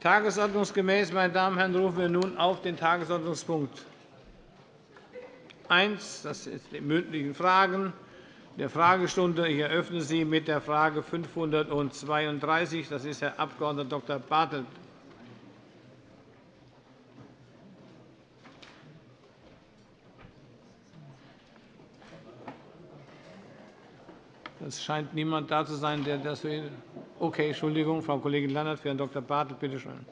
Tagesordnungsgemäß, meine Damen und Herren, rufen wir nun auf den Tagesordnungspunkt 1. Das sind die mündlichen Fragen der Fragestunde. Ich eröffne sie mit der Frage 532. Das ist Herr Abg. Dr. Bartelt. Es scheint niemand da zu sein, der das will. Okay, Entschuldigung, Frau Kollegin Lannert für Herrn Dr. Bartelt. Bitte schön.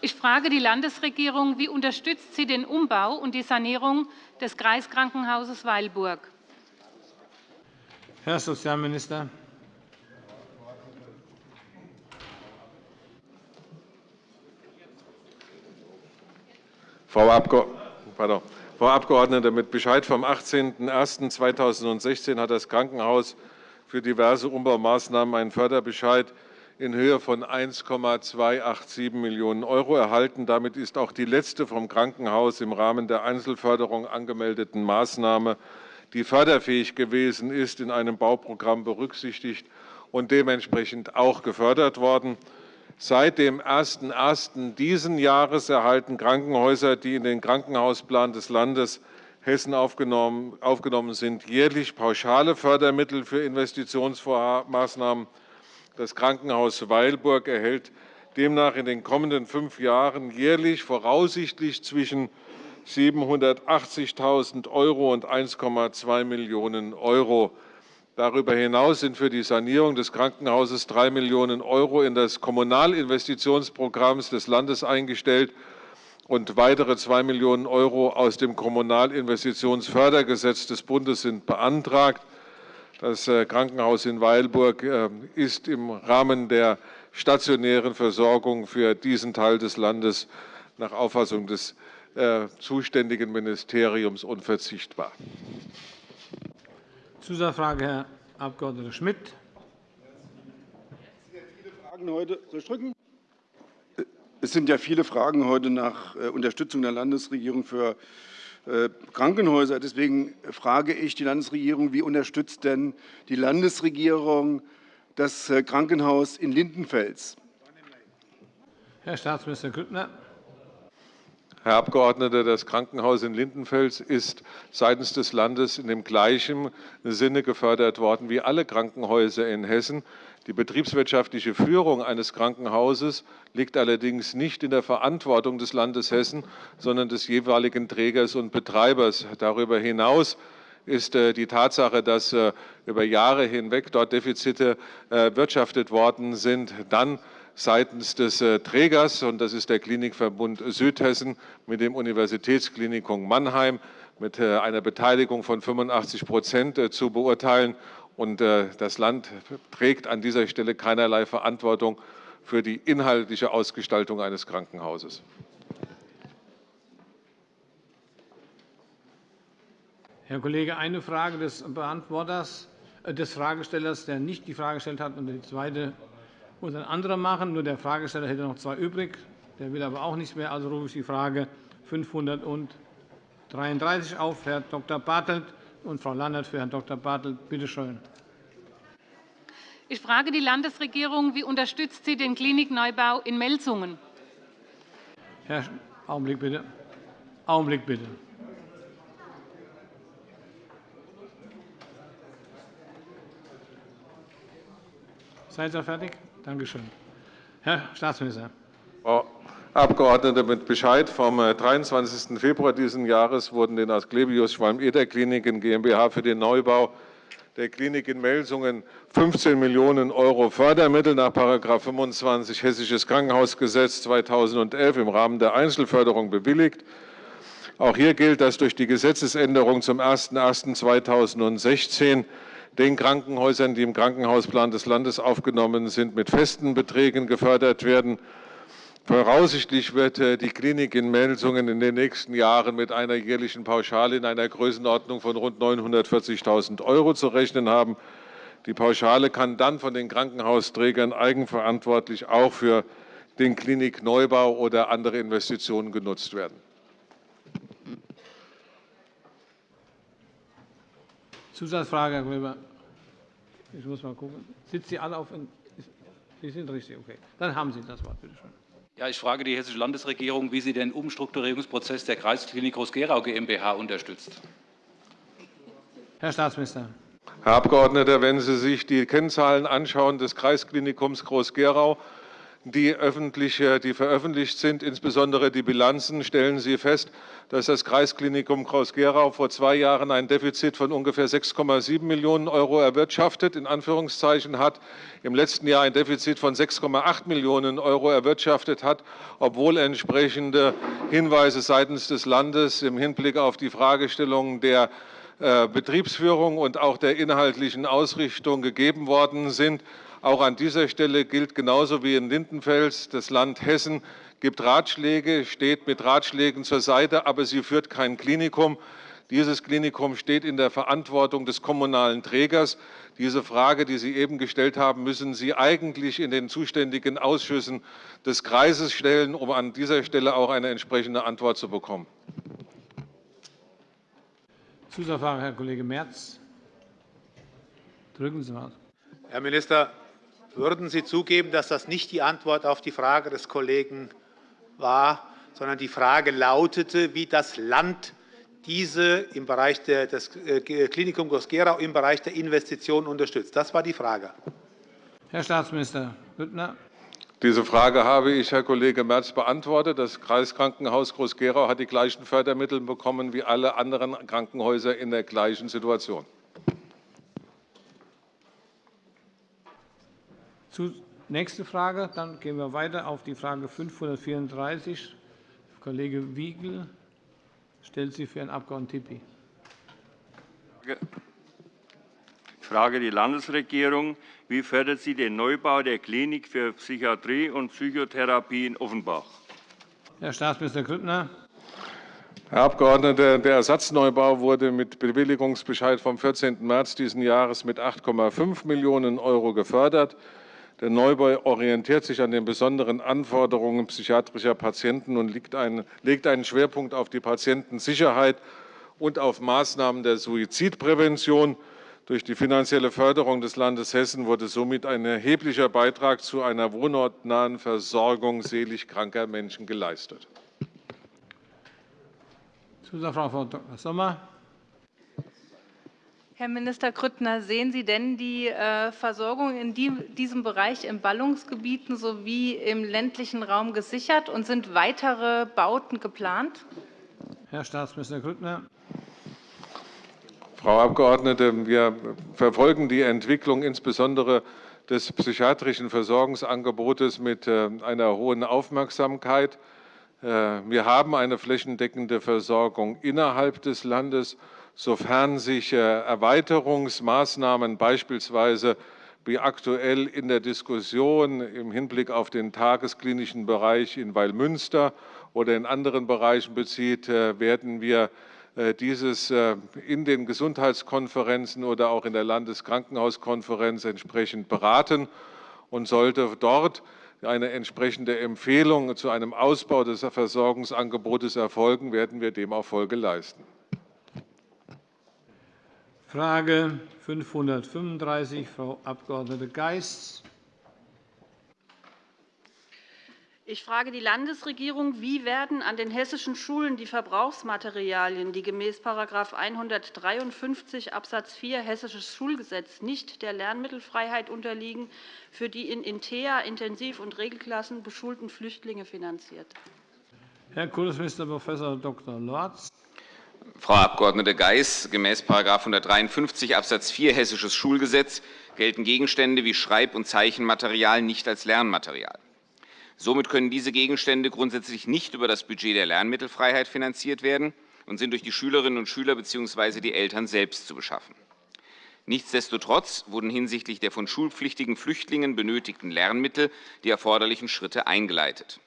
Ich frage die Landesregierung, wie unterstützt sie den Umbau und die Sanierung des Kreiskrankenhauses Weilburg? Herr Sozialminister. Frau Abgeordnete, mit Bescheid vom 18.01.2016 hat das Krankenhaus für diverse Umbaumaßnahmen einen Förderbescheid in Höhe von 1,287 Millionen € erhalten. Damit ist auch die letzte vom Krankenhaus im Rahmen der Einzelförderung angemeldeten Maßnahme, die förderfähig gewesen ist, in einem Bauprogramm berücksichtigt und dementsprechend auch gefördert worden. Seit dem 01.01. dieses Jahres erhalten Krankenhäuser, die in den Krankenhausplan des Landes Hessen aufgenommen, sind, jährlich pauschale Fördermittel für Investitionsmaßnahmen. Das Krankenhaus Weilburg erhält demnach in den kommenden fünf Jahren jährlich voraussichtlich zwischen 780.000 € und 1,2 Millionen € Darüber hinaus sind für die Sanierung des Krankenhauses 3 Millionen € in das Kommunalinvestitionsprogramm des Landes eingestellt und weitere 2 Millionen € aus dem Kommunalinvestitionsfördergesetz des Bundes sind beantragt. Das äh, Krankenhaus in Weilburg äh, ist im Rahmen der stationären Versorgung für diesen Teil des Landes nach Auffassung des äh, zuständigen Ministeriums unverzichtbar. Zusatzfrage, Herr Abg. Schmidt. Soll ich drücken? Es sind ja viele Fragen heute nach äh, Unterstützung der Landesregierung für äh, Krankenhäuser. Deswegen frage ich die Landesregierung, wie unterstützt denn die Landesregierung das äh, Krankenhaus in Lindenfels? Herr Staatsminister Grüttner. Herr Abgeordneter, das Krankenhaus in Lindenfels ist seitens des Landes in dem gleichen Sinne gefördert worden wie alle Krankenhäuser in Hessen. Die betriebswirtschaftliche Führung eines Krankenhauses liegt allerdings nicht in der Verantwortung des Landes Hessen, sondern des jeweiligen Trägers und Betreibers. Darüber hinaus ist äh, die Tatsache, dass äh, über Jahre hinweg dort Defizite erwirtschaftet worden sind, dann seitens des äh, Trägers, und das ist der Klinikverbund Südhessen mit dem Universitätsklinikum Mannheim, mit äh, einer Beteiligung von 85 Prozent äh, zu beurteilen. Und das Land trägt an dieser Stelle keinerlei Verantwortung für die inhaltliche Ausgestaltung eines Krankenhauses. Herr Kollege, eine Frage des Beantworters, des Fragestellers, der nicht die Frage gestellt hat, und die zweite muss ein anderer machen. Nur der Fragesteller hätte noch zwei übrig. Der will aber auch nicht mehr. Also rufe ich die Frage 533 auf. Herr Dr. Bartelt und Frau Lannert für Herrn Dr. Bartelt. Bitte schön. Ich frage die Landesregierung, wie unterstützt sie den Klinikneubau in Melsungen? Herr Augenblick bitte. Augenblick bitte. Seid ihr fertig? Danke schön. Herr Staatsminister. Frau Abgeordnete, mit Bescheid vom 23. Äh, Februar dieses Jahres wurden den Asklepios Schwalm-Eder Kliniken GmbH für den Neubau der Klinik in Melsungen 15 Millionen € Fördermittel nach § 25 Hessisches Krankenhausgesetz 2011 im Rahmen der Einzelförderung bewilligt. Auch hier gilt, dass durch die Gesetzesänderung zum 01.01.2016 den Krankenhäusern, die im Krankenhausplan des Landes aufgenommen sind, mit festen Beträgen gefördert werden. Voraussichtlich wird äh, die Klinik in Melsungen in den nächsten Jahren mit einer jährlichen Pauschale in einer Größenordnung von rund 940.000 € zu rechnen haben. Die Pauschale kann dann von den Krankenhausträgern eigenverantwortlich auch für den Klinikneubau oder andere Investitionen genutzt werden. Zusatzfrage, Herr Gröber. Ich muss mal gucken. Sitzen Sie alle auf? Sie sind richtig, okay. Dann haben Sie das Wort, bitte schön. Ja, ich frage die Hessische Landesregierung, wie sie den Umstrukturierungsprozess der Kreisklinik Groß-Gerau GmbH unterstützt. Herr Staatsminister. Herr Abgeordneter, wenn Sie sich die Kennzahlen anschauen des Kreisklinikums Groß-Gerau, die, öffentlich, die veröffentlicht sind, insbesondere die Bilanzen, stellen Sie fest, dass das Kreisklinikum Groß-Gerau vor zwei Jahren ein Defizit von ungefähr 6,7 Millionen € erwirtschaftet, in Anführungszeichen hat, im letzten Jahr ein Defizit von 6,8 Millionen € erwirtschaftet hat, obwohl entsprechende Hinweise seitens des Landes im Hinblick auf die Fragestellung der äh, Betriebsführung und auch der inhaltlichen Ausrichtung gegeben worden sind. Auch an dieser Stelle gilt genauso wie in Lindenfels, das Land Hessen gibt Ratschläge, steht mit Ratschlägen zur Seite, aber sie führt kein Klinikum. Dieses Klinikum steht in der Verantwortung des kommunalen Trägers. Diese Frage, die Sie eben gestellt haben, müssen Sie eigentlich in den zuständigen Ausschüssen des Kreises stellen, um an dieser Stelle auch eine entsprechende Antwort zu bekommen. Zusatzfrage, Herr Kollege Merz. Drücken Sie mal. Herr Minister, würden Sie zugeben, dass das nicht die Antwort auf die Frage des Kollegen war, sondern die Frage lautete, wie das Land diese im Bereich der, das äh, Klinikum Groß-Gerau im Bereich der Investitionen unterstützt. Das war die Frage. Herr Staatsminister Grüttner. Diese Frage habe ich, Herr Kollege Merz, beantwortet. Das Kreiskrankenhaus Groß-Gerau hat die gleichen Fördermittel bekommen wie alle anderen Krankenhäuser in der gleichen Situation. Nächste Frage. Dann gehen wir weiter auf die Frage 534. Kollege Wiegel stellt sie für Herrn Abg. Tippi. Ich frage die Landesregierung. Wie fördert sie den Neubau der Klinik für Psychiatrie und Psychotherapie in Offenbach? Herr Staatsminister Grüttner. Herr Abgeordneter, der Ersatzneubau wurde mit Bewilligungsbescheid vom 14. März dieses Jahres mit 8,5 Millionen € gefördert. Der Neubau orientiert sich an den besonderen Anforderungen psychiatrischer Patienten und legt einen Schwerpunkt auf die Patientensicherheit und auf Maßnahmen der Suizidprävention. Durch die finanzielle Förderung des Landes Hessen wurde somit ein erheblicher Beitrag zu einer wohnortnahen Versorgung selig kranker Menschen geleistet. Zusatzfrage, Frau Dr. Sommer. Herr Minister Grüttner, sehen Sie denn die äh, Versorgung in diesem Bereich in Ballungsgebieten sowie im ländlichen Raum gesichert und sind weitere Bauten geplant? Herr Staatsminister Grüttner. Frau Abgeordnete, wir verfolgen die Entwicklung insbesondere des psychiatrischen Versorgungsangebotes mit äh, einer hohen Aufmerksamkeit. Äh, wir haben eine flächendeckende Versorgung innerhalb des Landes sofern sich äh, Erweiterungsmaßnahmen beispielsweise wie aktuell in der Diskussion im Hinblick auf den tagesklinischen Bereich in Weilmünster oder in anderen Bereichen bezieht, äh, werden wir äh, dieses in den Gesundheitskonferenzen oder auch in der Landeskrankenhauskonferenz entsprechend beraten. Und sollte dort eine entsprechende Empfehlung zu einem Ausbau des Versorgungsangebotes erfolgen, werden wir dem auch Folge leisten. Frage 535, Frau Abg. Geist. Ich frage die Landesregierung, wie werden an den hessischen Schulen die Verbrauchsmaterialien, die gemäß § 153 Abs. 4 Hessisches Schulgesetz nicht der Lernmittelfreiheit unterliegen, für die in InteA, Intensiv- und Regelklassen beschulten Flüchtlinge finanziert? Herr Kultusminister Prof. Dr. Lorz. Frau Abg. Geis, gemäß § 153 Abs. 4 Hessisches Schulgesetz gelten Gegenstände wie Schreib- und Zeichenmaterial nicht als Lernmaterial. Somit können diese Gegenstände grundsätzlich nicht über das Budget der Lernmittelfreiheit finanziert werden und sind durch die Schülerinnen und Schüler bzw. die Eltern selbst zu beschaffen. Nichtsdestotrotz wurden hinsichtlich der von schulpflichtigen Flüchtlingen benötigten Lernmittel die erforderlichen Schritte eingeleitet.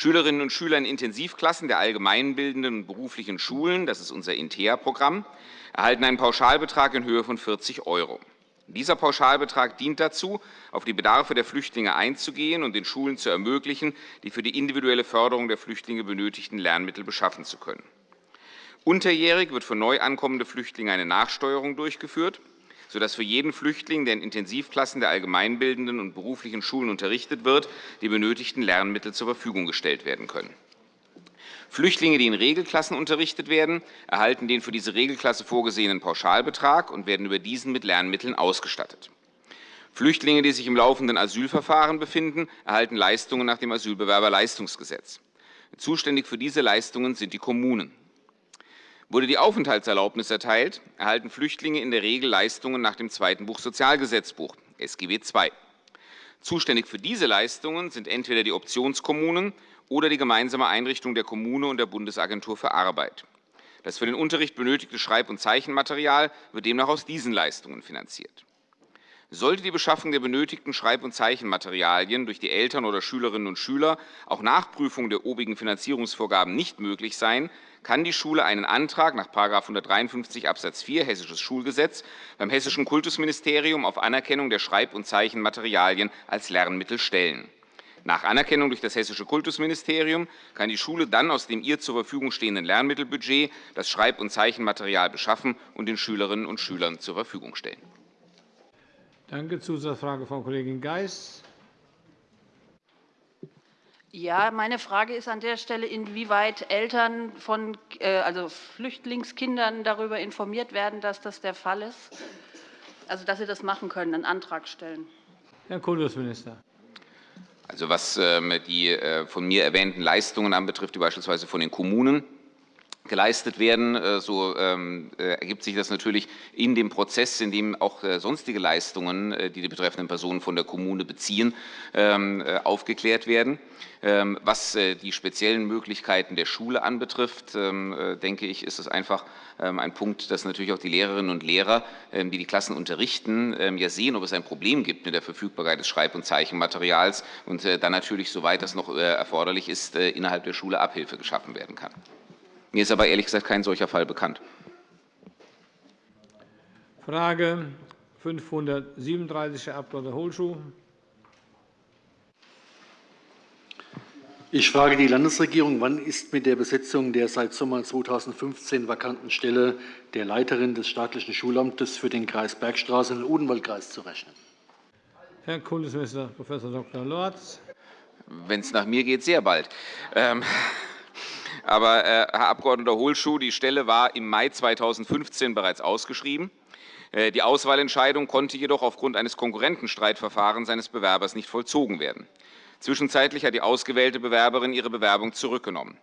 Schülerinnen und Schüler in Intensivklassen der allgemeinbildenden und beruflichen Schulen, das ist unser INTEA-Programm, erhalten einen Pauschalbetrag in Höhe von 40 €. Dieser Pauschalbetrag dient dazu, auf die Bedarfe der Flüchtlinge einzugehen und den Schulen zu ermöglichen, die für die individuelle Förderung der Flüchtlinge benötigten Lernmittel beschaffen zu können. Unterjährig wird für neu ankommende Flüchtlinge eine Nachsteuerung durchgeführt. Sodass für jeden Flüchtling, der in Intensivklassen der allgemeinbildenden und beruflichen Schulen unterrichtet wird, die benötigten Lernmittel zur Verfügung gestellt werden können. Flüchtlinge, die in Regelklassen unterrichtet werden, erhalten den für diese Regelklasse vorgesehenen Pauschalbetrag und werden über diesen mit Lernmitteln ausgestattet. Flüchtlinge, die sich im laufenden Asylverfahren befinden, erhalten Leistungen nach dem Asylbewerberleistungsgesetz. Zuständig für diese Leistungen sind die Kommunen. Wurde die Aufenthaltserlaubnis erteilt, erhalten Flüchtlinge in der Regel Leistungen nach dem zweiten Buch Sozialgesetzbuch, SGB II. Zuständig für diese Leistungen sind entweder die Optionskommunen oder die gemeinsame Einrichtung der Kommune und der Bundesagentur für Arbeit. Das für den Unterricht benötigte Schreib- und Zeichenmaterial wird demnach aus diesen Leistungen finanziert. Sollte die Beschaffung der benötigten Schreib- und Zeichenmaterialien durch die Eltern oder Schülerinnen und Schüler auch nach Prüfung der obigen Finanzierungsvorgaben nicht möglich sein, kann die Schule einen Antrag nach § 153 Abs. 4 Hessisches Schulgesetz beim Hessischen Kultusministerium auf Anerkennung der Schreib- und Zeichenmaterialien als Lernmittel stellen. Nach Anerkennung durch das Hessische Kultusministerium kann die Schule dann aus dem ihr zur Verfügung stehenden Lernmittelbudget das Schreib- und Zeichenmaterial beschaffen und den Schülerinnen und Schülern zur Verfügung stellen. Danke. Zusatzfrage, Frau Kollegin Geis. Ja, meine Frage ist an der Stelle, inwieweit Eltern von äh, also Flüchtlingskindern darüber informiert werden, dass das der Fall ist, also dass sie das machen können, einen Antrag stellen. Herr Kultusminister. Also was ähm, die äh, von mir erwähnten Leistungen anbetrifft, die beispielsweise von den Kommunen geleistet werden. Äh, so ähm, äh, ergibt sich das natürlich in dem Prozess, in dem auch äh, sonstige Leistungen, die die betreffenden Personen von der Kommune beziehen, ähm, aufgeklärt werden. Ähm, was die speziellen Möglichkeiten der Schule anbetrifft, denke ich, ist es einfach ein Punkt, dass natürlich auch die Lehrerinnen und Lehrer, die die Klassen unterrichten, ja sehen, ob es ein Problem gibt mit der Verfügbarkeit des Schreib- und Zeichenmaterials und dann natürlich, soweit das noch erforderlich ist, innerhalb der Schule Abhilfe geschaffen werden kann. Mir ist aber ehrlich gesagt kein solcher Fall bekannt. Frage 537, Herr Abg. Holschuh. Ich frage die Landesregierung, wann ist mit der Besetzung der seit Sommer 2015 vakanten Stelle der Leiterin des staatlichen Schulamtes für den Kreis Bergstraße in Odenwaldkreis zu rechnen? Herr Kultusminister Prof. Dr. Lorz. Wenn es nach mir geht, sehr bald. Ähm, aber, äh, Herr Abg. Holschuh, die Stelle war im Mai 2015 bereits ausgeschrieben. Äh, die Auswahlentscheidung konnte jedoch aufgrund eines Konkurrentenstreitverfahrens seines Bewerbers nicht vollzogen werden. Zwischenzeitlich hat die ausgewählte Bewerberin ihre Bewerbung zurückgenommen.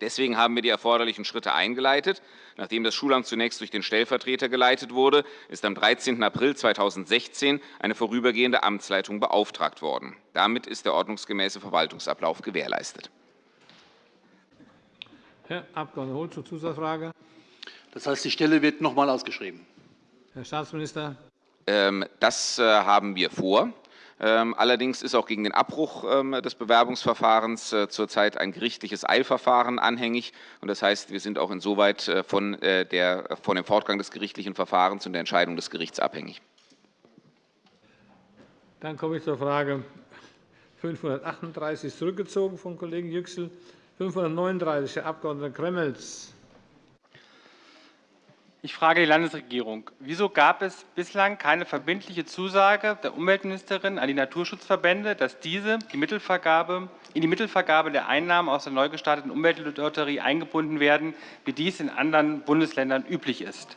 Deswegen haben wir die erforderlichen Schritte eingeleitet. Nachdem das Schulamt zunächst durch den Stellvertreter geleitet wurde, ist am 13. April 2016 eine vorübergehende Amtsleitung beauftragt worden. Damit ist der ordnungsgemäße Verwaltungsablauf gewährleistet. Herr Abg. Holschuh, Zusatzfrage. Das heißt, die Stelle wird noch einmal ausgeschrieben. Herr Staatsminister. Ähm, das äh, haben wir vor. Ähm, allerdings ist auch gegen den Abbruch ähm, des Bewerbungsverfahrens äh, zurzeit ein gerichtliches Eilverfahren anhängig. Das heißt, wir sind auch insoweit äh, von, der, von dem Fortgang des gerichtlichen Verfahrens und der Entscheidung des Gerichts abhängig. Dann komme ich zur Frage 538, zurückgezogen von Kollegen Yüksel. 539, Herr Abg. Gremmels. Ich frage die Landesregierung. Wieso gab es bislang keine verbindliche Zusage der Umweltministerin an die Naturschutzverbände, dass diese die Mittelvergabe, in die Mittelvergabe der Einnahmen aus der neu gestarteten Umweltlotterie eingebunden werden, wie dies in anderen Bundesländern üblich ist?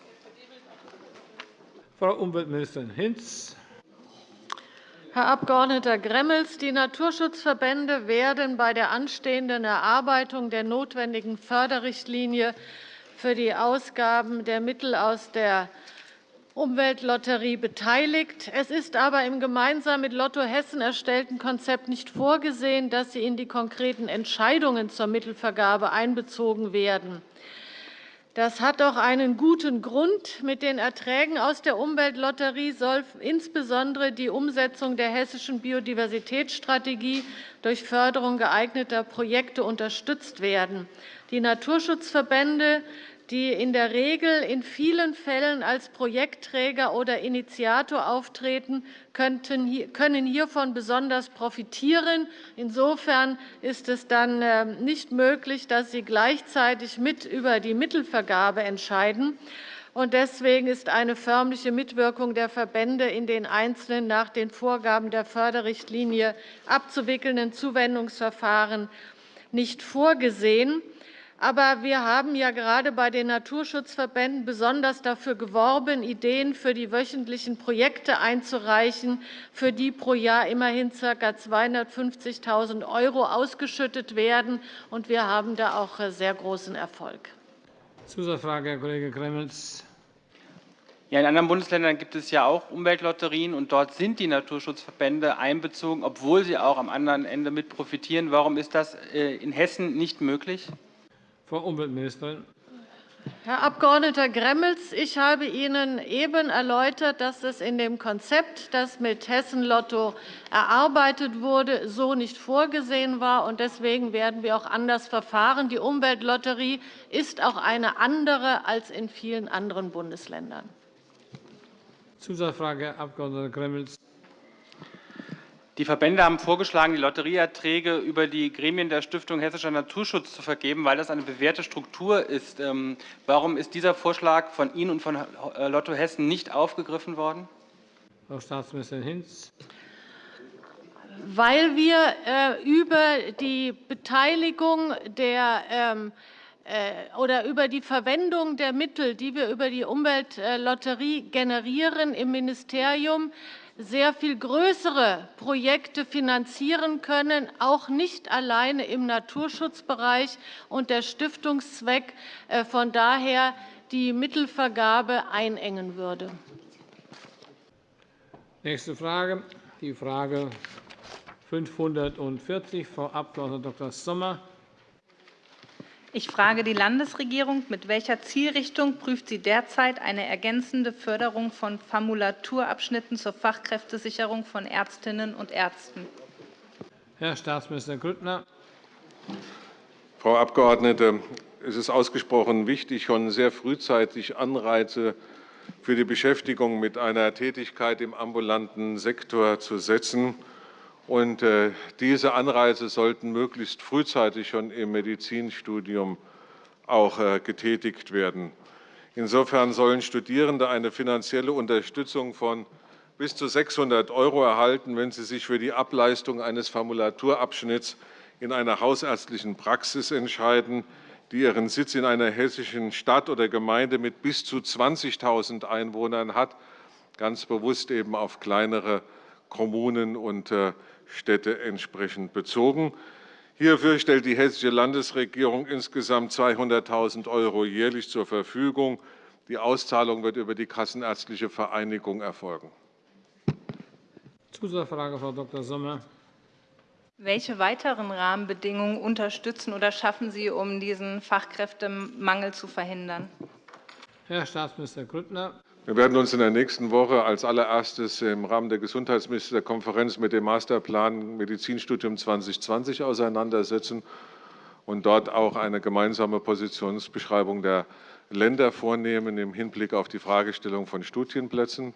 Frau Umweltministerin Hinz. Herr Abg. Gremmels, die Naturschutzverbände werden bei der anstehenden Erarbeitung der notwendigen Förderrichtlinie für die Ausgaben der Mittel aus der Umweltlotterie beteiligt. Es ist aber im gemeinsam mit Lotto Hessen erstellten Konzept nicht vorgesehen, dass sie in die konkreten Entscheidungen zur Mittelvergabe einbezogen werden. Das hat doch einen guten Grund. Mit den Erträgen aus der Umweltlotterie soll insbesondere die Umsetzung der hessischen Biodiversitätsstrategie durch Förderung geeigneter Projekte unterstützt werden. Die Naturschutzverbände die in der Regel in vielen Fällen als Projektträger oder Initiator auftreten, können hiervon besonders profitieren. Insofern ist es dann nicht möglich, dass sie gleichzeitig mit über die Mittelvergabe entscheiden. und deswegen ist eine förmliche Mitwirkung der Verbände in den einzelnen nach den Vorgaben der Förderrichtlinie abzuwickelnden Zuwendungsverfahren nicht vorgesehen. Aber wir haben ja gerade bei den Naturschutzverbänden besonders dafür geworben, Ideen für die wöchentlichen Projekte einzureichen, für die pro Jahr immerhin ca. 250.000 € ausgeschüttet werden. Wir haben da auch sehr großen Erfolg. Zusatzfrage, Herr Kollege Gremmels. Ja, in anderen Bundesländern gibt es ja auch Umweltlotterien, und dort sind die Naturschutzverbände einbezogen, obwohl sie auch am anderen Ende mit profitieren. Warum ist das äh, in Hessen nicht möglich? Frau Umweltministerin. Herr Abg. Gremmels, ich habe Ihnen eben erläutert, dass es in dem Konzept, das mit Hessen Lotto erarbeitet wurde, so nicht vorgesehen war. Deswegen werden wir auch anders verfahren. Die Umweltlotterie ist auch eine andere als in vielen anderen Bundesländern. Zusatzfrage, Herr Abg. Gremmels. Die Verbände haben vorgeschlagen, die Lotterieerträge über die Gremien der Stiftung Hessischer Naturschutz zu vergeben, weil das eine bewährte Struktur ist. Ähm, warum ist dieser Vorschlag von Ihnen und von äh, Lotto Hessen nicht aufgegriffen worden? Frau Staatsministerin Hinz. Weil wir äh, über die Beteiligung der ähm, äh, oder über die Verwendung der Mittel, die wir über die Umweltlotterie generieren, im Ministerium sehr viel größere Projekte finanzieren können, auch nicht alleine im Naturschutzbereich und der Stiftungszweck äh, von daher die Mittelvergabe einengen würde. Nächste Frage, die Frage 540, Frau Abg. Dr. Sommer. Ich frage die Landesregierung, mit welcher Zielrichtung prüft sie derzeit eine ergänzende Förderung von Formulaturabschnitten zur Fachkräftesicherung von Ärztinnen und Ärzten? Herr Staatsminister Grüttner. Frau Abgeordnete, es ist ausgesprochen wichtig, schon sehr frühzeitig Anreize für die Beschäftigung mit einer Tätigkeit im ambulanten Sektor zu setzen. Und äh, diese Anreize sollten möglichst frühzeitig schon im Medizinstudium auch äh, getätigt werden. Insofern sollen Studierende eine finanzielle Unterstützung von bis zu 600 € erhalten, wenn sie sich für die Ableistung eines Formulaturabschnitts in einer hausärztlichen Praxis entscheiden, die ihren Sitz in einer hessischen Stadt oder Gemeinde mit bis zu 20.000 Einwohnern hat, ganz bewusst eben auf kleinere Kommunen und äh, Städte entsprechend bezogen. Hierfür stellt die Hessische Landesregierung insgesamt 200.000 € jährlich zur Verfügung. Die Auszahlung wird über die Kassenärztliche Vereinigung erfolgen. Zusatzfrage, Frau Dr. Sommer. Welche weiteren Rahmenbedingungen unterstützen oder schaffen Sie, um diesen Fachkräftemangel zu verhindern? Herr Staatsminister Grüttner. Wir werden uns in der nächsten Woche als allererstes im Rahmen der Gesundheitsministerkonferenz mit dem Masterplan Medizinstudium 2020 auseinandersetzen und dort auch eine gemeinsame Positionsbeschreibung der Länder vornehmen im Hinblick auf die Fragestellung von Studienplätzen.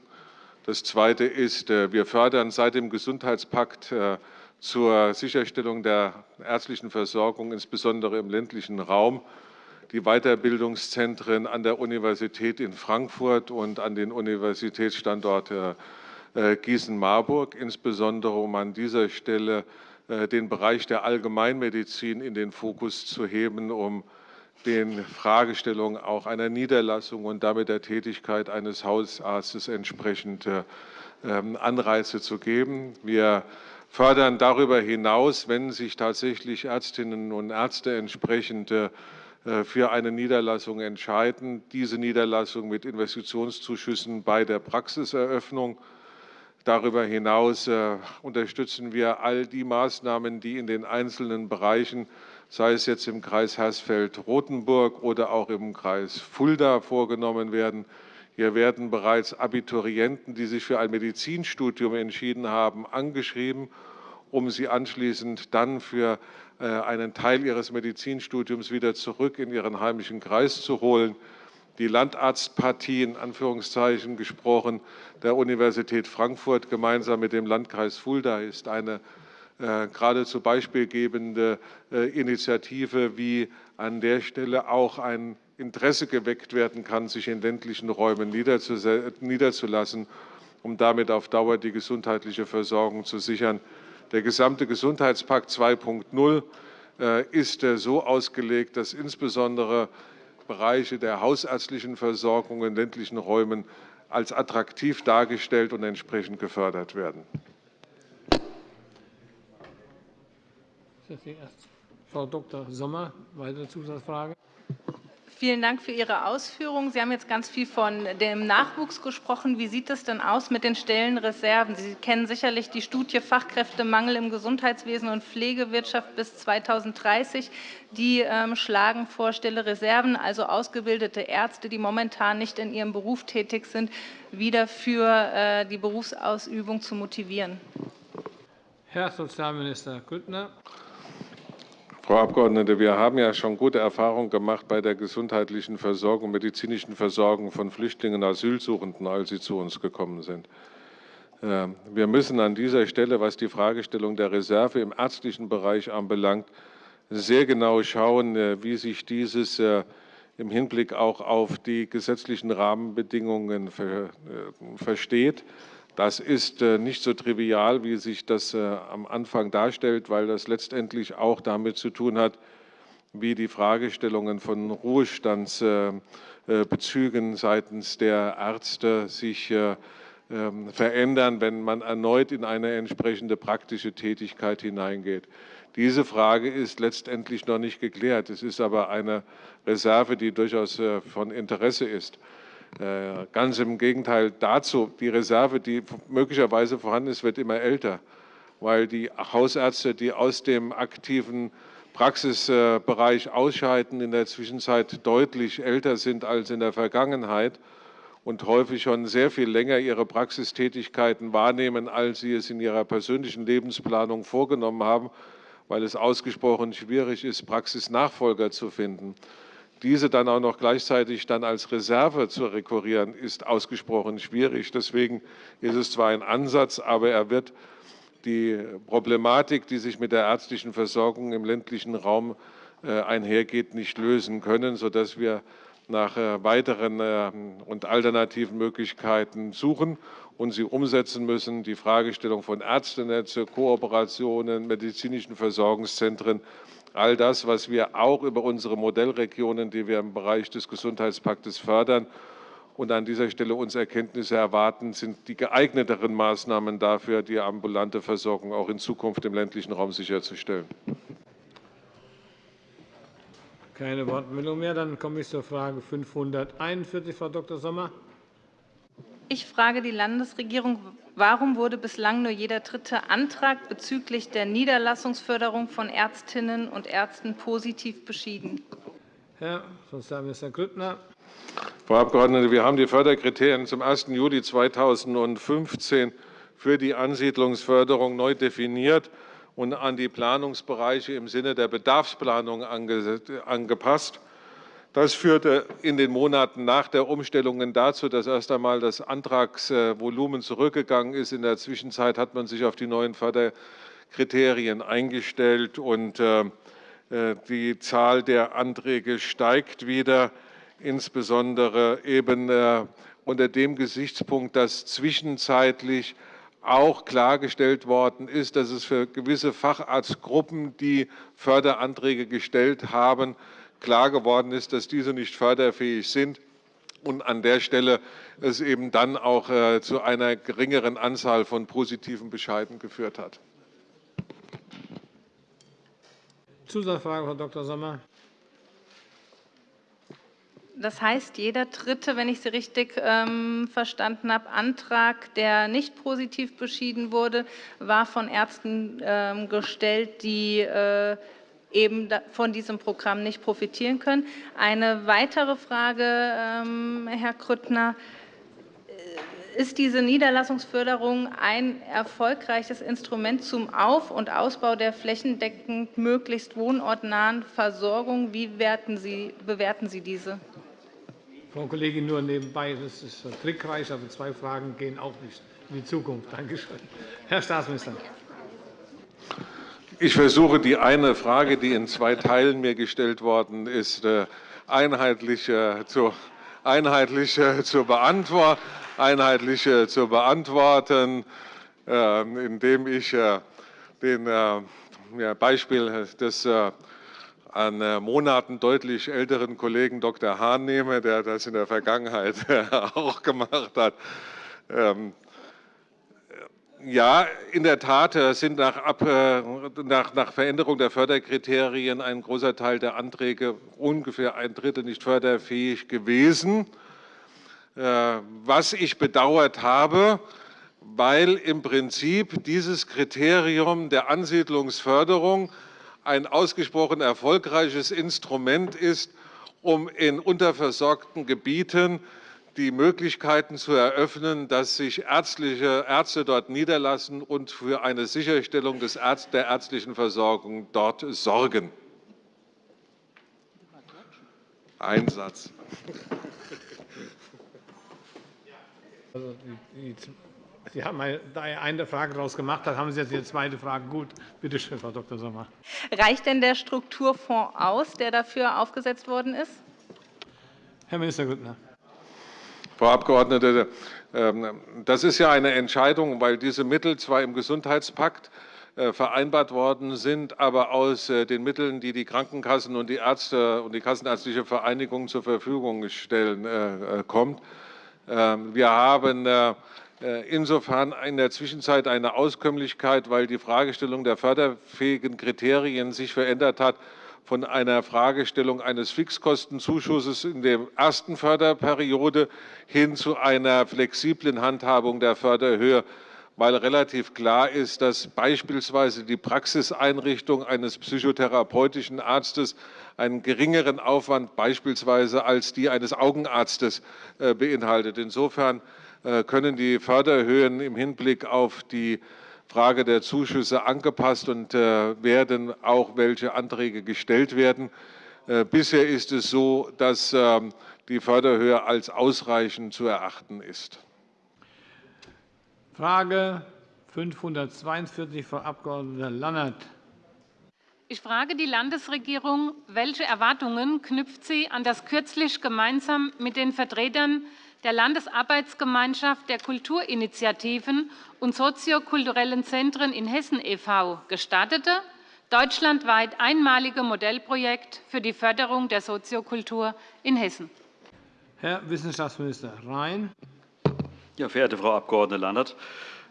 Das Zweite ist, äh, wir fördern seit dem Gesundheitspakt äh, zur Sicherstellung der ärztlichen Versorgung, insbesondere im ländlichen Raum, die Weiterbildungszentren an der Universität in Frankfurt und an den Universitätsstandort äh, Gießen-Marburg, insbesondere um an dieser Stelle äh, den Bereich der Allgemeinmedizin in den Fokus zu heben, um den Fragestellungen auch einer Niederlassung und damit der Tätigkeit eines Hausarztes entsprechend ähm, Anreize zu geben. Wir fördern darüber hinaus, wenn sich tatsächlich Ärztinnen und Ärzte entsprechend äh, für eine Niederlassung entscheiden, diese Niederlassung mit Investitionszuschüssen bei der Praxiseröffnung. Darüber hinaus äh, unterstützen wir all die Maßnahmen, die in den einzelnen Bereichen, sei es jetzt im Kreis Hersfeld-Rotenburg oder auch im Kreis Fulda, vorgenommen werden. Hier werden bereits Abiturienten, die sich für ein Medizinstudium entschieden haben, angeschrieben, um sie anschließend dann für äh, einen Teil ihres Medizinstudiums wieder zurück in ihren heimischen Kreis zu holen. Die Landarztpartie, in Anführungszeichen gesprochen, der Universität Frankfurt gemeinsam mit dem Landkreis Fulda ist eine äh, geradezu beispielgebende äh, Initiative, wie an der Stelle auch ein Interesse geweckt werden kann, sich in ländlichen Räumen niederzulassen, um damit auf Dauer die gesundheitliche Versorgung zu sichern. Der gesamte Gesundheitspakt 2.0 äh, ist äh, so ausgelegt, dass insbesondere Bereiche der hausärztlichen Versorgung in ländlichen Räumen als attraktiv dargestellt und entsprechend gefördert werden. Frau Dr. Sommer, weitere Zusatzfrage. Vielen Dank für Ihre Ausführungen. Sie haben jetzt ganz viel von dem Nachwuchs gesprochen. Wie sieht es denn aus mit den Stellenreserven? Sie kennen sicherlich die Studie Fachkräftemangel im Gesundheitswesen und Pflegewirtschaft bis 2030. Die ähm, schlagen vor, Stellereserven, also ausgebildete Ärzte, die momentan nicht in ihrem Beruf tätig sind, wieder für äh, die Berufsausübung zu motivieren. Herr Sozialminister Grüttner. Frau Abgeordnete, wir haben ja schon gute Erfahrungen gemacht bei der gesundheitlichen Versorgung, medizinischen Versorgung von Flüchtlingen Asylsuchenden, als sie zu uns gekommen sind. Ähm, wir müssen an dieser Stelle, was die Fragestellung der Reserve im ärztlichen Bereich anbelangt, sehr genau schauen, äh, wie sich dieses äh, im Hinblick auch auf die gesetzlichen Rahmenbedingungen äh, versteht. Das ist äh, nicht so trivial, wie sich das äh, am Anfang darstellt, weil das letztendlich auch damit zu tun hat, wie die Fragestellungen von Ruhestandsbezügen seitens der Ärzte sich ähm, verändern, wenn man erneut in eine entsprechende praktische Tätigkeit hineingeht. Diese Frage ist letztendlich noch nicht geklärt. Es ist aber eine Reserve, die durchaus äh, von Interesse ist. Äh, ganz im Gegenteil dazu, die Reserve, die möglicherweise vorhanden ist, wird immer älter, weil die Hausärzte, die aus dem aktiven Praxisbereich ausscheiden, in der Zwischenzeit deutlich älter sind als in der Vergangenheit und häufig schon sehr viel länger ihre Praxistätigkeiten wahrnehmen, als sie es in ihrer persönlichen Lebensplanung vorgenommen haben, weil es ausgesprochen schwierig ist, Praxisnachfolger zu finden. Diese dann auch noch gleichzeitig dann als Reserve zu rekurrieren, ist ausgesprochen schwierig. Deswegen ist es zwar ein Ansatz, aber er wird die Problematik, die sich mit der ärztlichen Versorgung im ländlichen Raum äh, einhergeht, nicht lösen können, sodass wir nach äh, weiteren äh, und alternativen Möglichkeiten suchen und sie umsetzen müssen. Die Fragestellung von Ärztenetze, Kooperationen, medizinischen Versorgungszentren all das, was wir auch über unsere Modellregionen, die wir im Bereich des Gesundheitspaktes fördern, und an dieser Stelle uns Erkenntnisse erwarten, sind die geeigneteren Maßnahmen dafür, die ambulante Versorgung auch in Zukunft im ländlichen Raum sicherzustellen. Keine Wortmeldung mehr. Dann komme ich zur Frage 541, Frau Dr. Sommer. Ich frage die Landesregierung, warum wurde bislang nur jeder dritte Antrag bezüglich der Niederlassungsförderung von Ärztinnen und Ärzten positiv beschieden? Herr Sozialminister Grüttner. Frau Abgeordnete, wir haben die Förderkriterien zum 1. Juli 2015 für die Ansiedlungsförderung neu definiert und an die Planungsbereiche im Sinne der Bedarfsplanung angepasst. Das führte in den Monaten nach der Umstellung dazu, dass erst einmal das Antragsvolumen zurückgegangen ist. In der Zwischenzeit hat man sich auf die neuen Förderkriterien eingestellt und äh, äh, die Zahl der Anträge steigt wieder, insbesondere eben äh, unter dem Gesichtspunkt, dass zwischenzeitlich auch klargestellt worden ist, dass es für gewisse Facharztgruppen, die Förderanträge gestellt haben, klar geworden ist, dass diese nicht förderfähig sind und an der Stelle es eben dann auch äh, zu einer geringeren Anzahl von positiven Bescheiden geführt hat. Zusatzfrage, Frau Dr. Sommer. Das heißt, jeder dritte, wenn ich Sie richtig ähm, verstanden habe, Antrag, der nicht positiv beschieden wurde, war von Ärzten ähm, gestellt, die äh, eben von diesem Programm nicht profitieren können. Eine weitere Frage, ähm, Herr Grüttner. Äh, ist diese Niederlassungsförderung ein erfolgreiches Instrument zum Auf- und Ausbau der flächendeckend möglichst wohnortnahen Versorgung? Wie Sie, bewerten Sie diese? Frau Kollegin, nur nebenbei, das ist trickreich, aber zwei Fragen gehen auch nicht in die Zukunft. Danke schön. Herr Staatsminister. Ich versuche, die eine Frage, die in zwei Teilen mir gestellt worden ist, äh, einheitlich zu, einheitlich zu, beantworten, einheitlich zu beantworten, indem ich den Beispiel des an Monaten deutlich älteren Kollegen Dr. Hahn nehme, der das in der Vergangenheit auch gemacht hat. Ähm, ja, in der Tat sind nach, Ab, nach, nach, Veränderung der Förderkriterien ein großer Teil der Anträge, ungefähr ein Drittel, nicht förderfähig gewesen. Äh, was ich bedauert habe, weil im Prinzip dieses Kriterium der Ansiedlungsförderung ein ausgesprochen erfolgreiches Instrument ist, um in unterversorgten Gebieten die Möglichkeiten zu eröffnen, dass sich ärztliche Ärzte dort niederlassen und für eine Sicherstellung des Ärzt der ärztlichen Versorgung dort sorgen. Ein Satz. Also Sie haben eine Frage daraus gemacht, dann haben Sie jetzt die zweite Frage. Gut, bitte schön, Frau Dr. Sommer. Reicht denn der Strukturfonds aus, der dafür aufgesetzt worden ist? Herr Minister Grüttner. Frau Abgeordnete, ähm, das ist ja eine Entscheidung, weil diese Mittel zwar im Gesundheitspakt äh, vereinbart worden sind, aber aus äh, den Mitteln, die die Krankenkassen und die Ärzte und die Kassenärztliche Vereinigung zur Verfügung stellen, äh, kommt. Ähm, wir haben insofern in der Zwischenzeit eine Auskömmlichkeit, weil die Fragestellung der förderfähigen Kriterien sich verändert hat von einer Fragestellung eines Fixkostenzuschusses in der ersten Förderperiode hin zu einer flexiblen Handhabung der Förderhöhe, weil relativ klar ist, dass beispielsweise die Praxiseinrichtung eines psychotherapeutischen Arztes einen geringeren Aufwand beispielsweise als die eines Augenarztes äh, beinhaltet. Insofern äh, können die Förderhöhen im Hinblick auf die Frage der Zuschüsse angepasst und äh, werden auch welche Anträge gestellt werden. Äh, bisher ist es so, dass ähm, die Förderhöhe als ausreichend zu erachten ist. Frage 542, Frau Abg. Lannert. Ich frage die Landesregierung, welche Erwartungen knüpft sie an das kürzlich gemeinsam mit den Vertretern der Landesarbeitsgemeinschaft der Kulturinitiativen und soziokulturellen Zentren in Hessen e.V. gestartete, deutschlandweit einmalige Modellprojekt für die Förderung der Soziokultur in Hessen. Herr Wissenschaftsminister Rhein. Ja, verehrte Frau Abg. Lannert,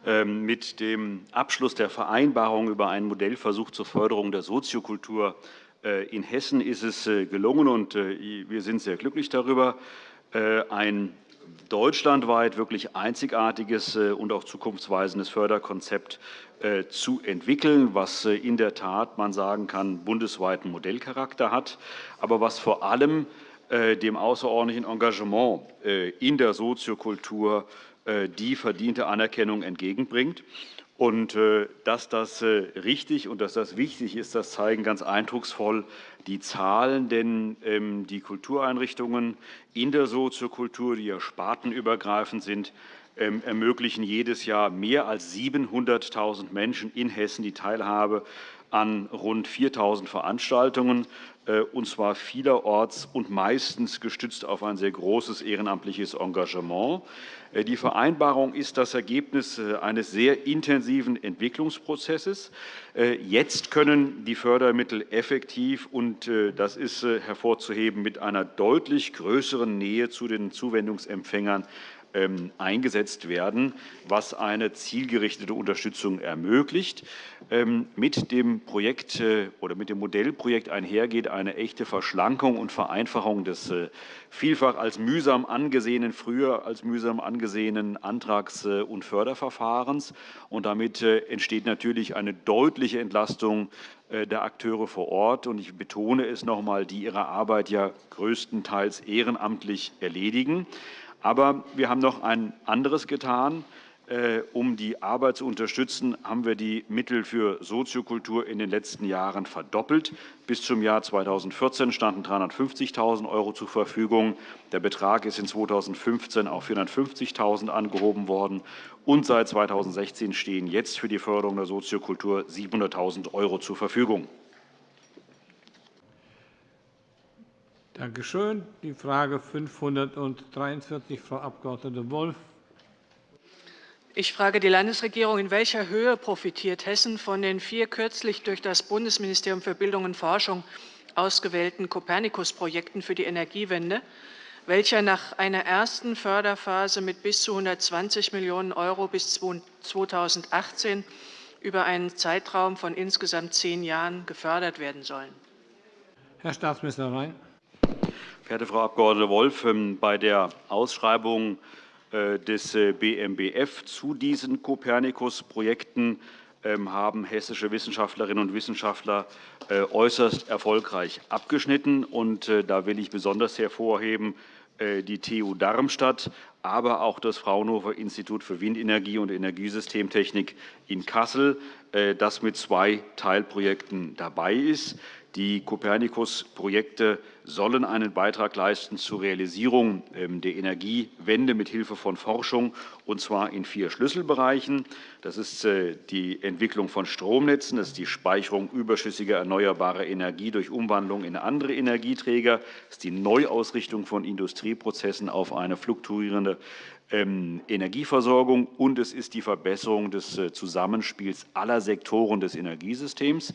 ähm, mit dem Abschluss der Vereinbarung über einen Modellversuch zur Förderung der Soziokultur äh, in Hessen ist es äh, gelungen, und äh, wir sind sehr glücklich darüber, ein deutschlandweit wirklich einzigartiges äh, und auch zukunftsweisendes Förderkonzept äh, zu entwickeln, was äh, in der Tat, man sagen kann, bundesweiten Modellcharakter hat, aber was vor allem dem außerordentlichen Engagement in der Soziokultur die verdiente Anerkennung entgegenbringt. Und dass das richtig und dass das wichtig ist, das zeigen ganz eindrucksvoll die Zahlen, denn ähm, die Kultureinrichtungen in der Soziokultur, die ja spartenübergreifend sind, ähm, ermöglichen jedes Jahr mehr als 700.000 Menschen in Hessen die Teilhabe an rund 4.000 Veranstaltungen, äh, und zwar vielerorts und meistens gestützt auf ein sehr großes ehrenamtliches Engagement. Äh, die Vereinbarung ist das Ergebnis äh, eines sehr intensiven Entwicklungsprozesses. Jetzt können die Fördermittel effektiv, und das ist hervorzuheben, mit einer deutlich größeren Nähe zu den Zuwendungsempfängern eingesetzt werden, was eine zielgerichtete Unterstützung ermöglicht. Ähm, mit dem Projekt äh, oder mit dem Modellprojekt einhergeht eine echte Verschlankung und Vereinfachung des äh, vielfach als mühsam angesehenen, früher als mühsam angesehenen Antrags- äh, und Förderverfahrens. Und damit entsteht natürlich eine deutliche Entlastung der Akteure vor Ort. Und ich betone es noch einmal, die ihre Arbeit ja größtenteils ehrenamtlich erledigen. Aber wir haben noch ein anderes getan. Äh, um die Arbeit zu unterstützen, haben wir die Mittel für Soziokultur in den letzten Jahren verdoppelt. Bis zum Jahr 2014 standen 350.000 € zur Verfügung. Der Betrag ist in 2015 auf 450.000 € angehoben worden. Und seit 2016 stehen jetzt für die Förderung der Soziokultur 700.000 € zur Verfügung. Danke schön. Die Frage 543, Frau Abg. Wolff. Ich frage die Landesregierung, in welcher Höhe profitiert Hessen von den vier kürzlich durch das Bundesministerium für Bildung und Forschung ausgewählten Copernicus-Projekten für die Energiewende, welcher nach einer ersten Förderphase mit bis zu 120 Millionen € bis 2018 über einen Zeitraum von insgesamt zehn Jahren gefördert werden sollen. Herr Staatsminister Rhein. Verehrte Frau Abg. Wolff, ähm, bei der Ausschreibung äh, des äh, BMBF zu diesen Copernicus-Projekten ähm, haben hessische Wissenschaftlerinnen und Wissenschaftler äh, äußerst erfolgreich abgeschnitten. Da will ich besonders hervorheben die TU Darmstadt, aber auch das Fraunhofer Institut für Windenergie und Energiesystemtechnik in Kassel, das mit zwei Teilprojekten dabei ist. Die Copernicus-Projekte sollen einen Beitrag leisten zur Realisierung ähm, der Energiewende mithilfe von Forschung, und zwar in vier Schlüsselbereichen. Das ist äh, die Entwicklung von Stromnetzen, das ist die Speicherung überschüssiger erneuerbarer Energie durch Umwandlung in andere Energieträger, das ist die Neuausrichtung von Industrieprozessen auf eine fluktuierende ähm, Energieversorgung, und es ist die Verbesserung des äh, Zusammenspiels aller Sektoren des Energiesystems.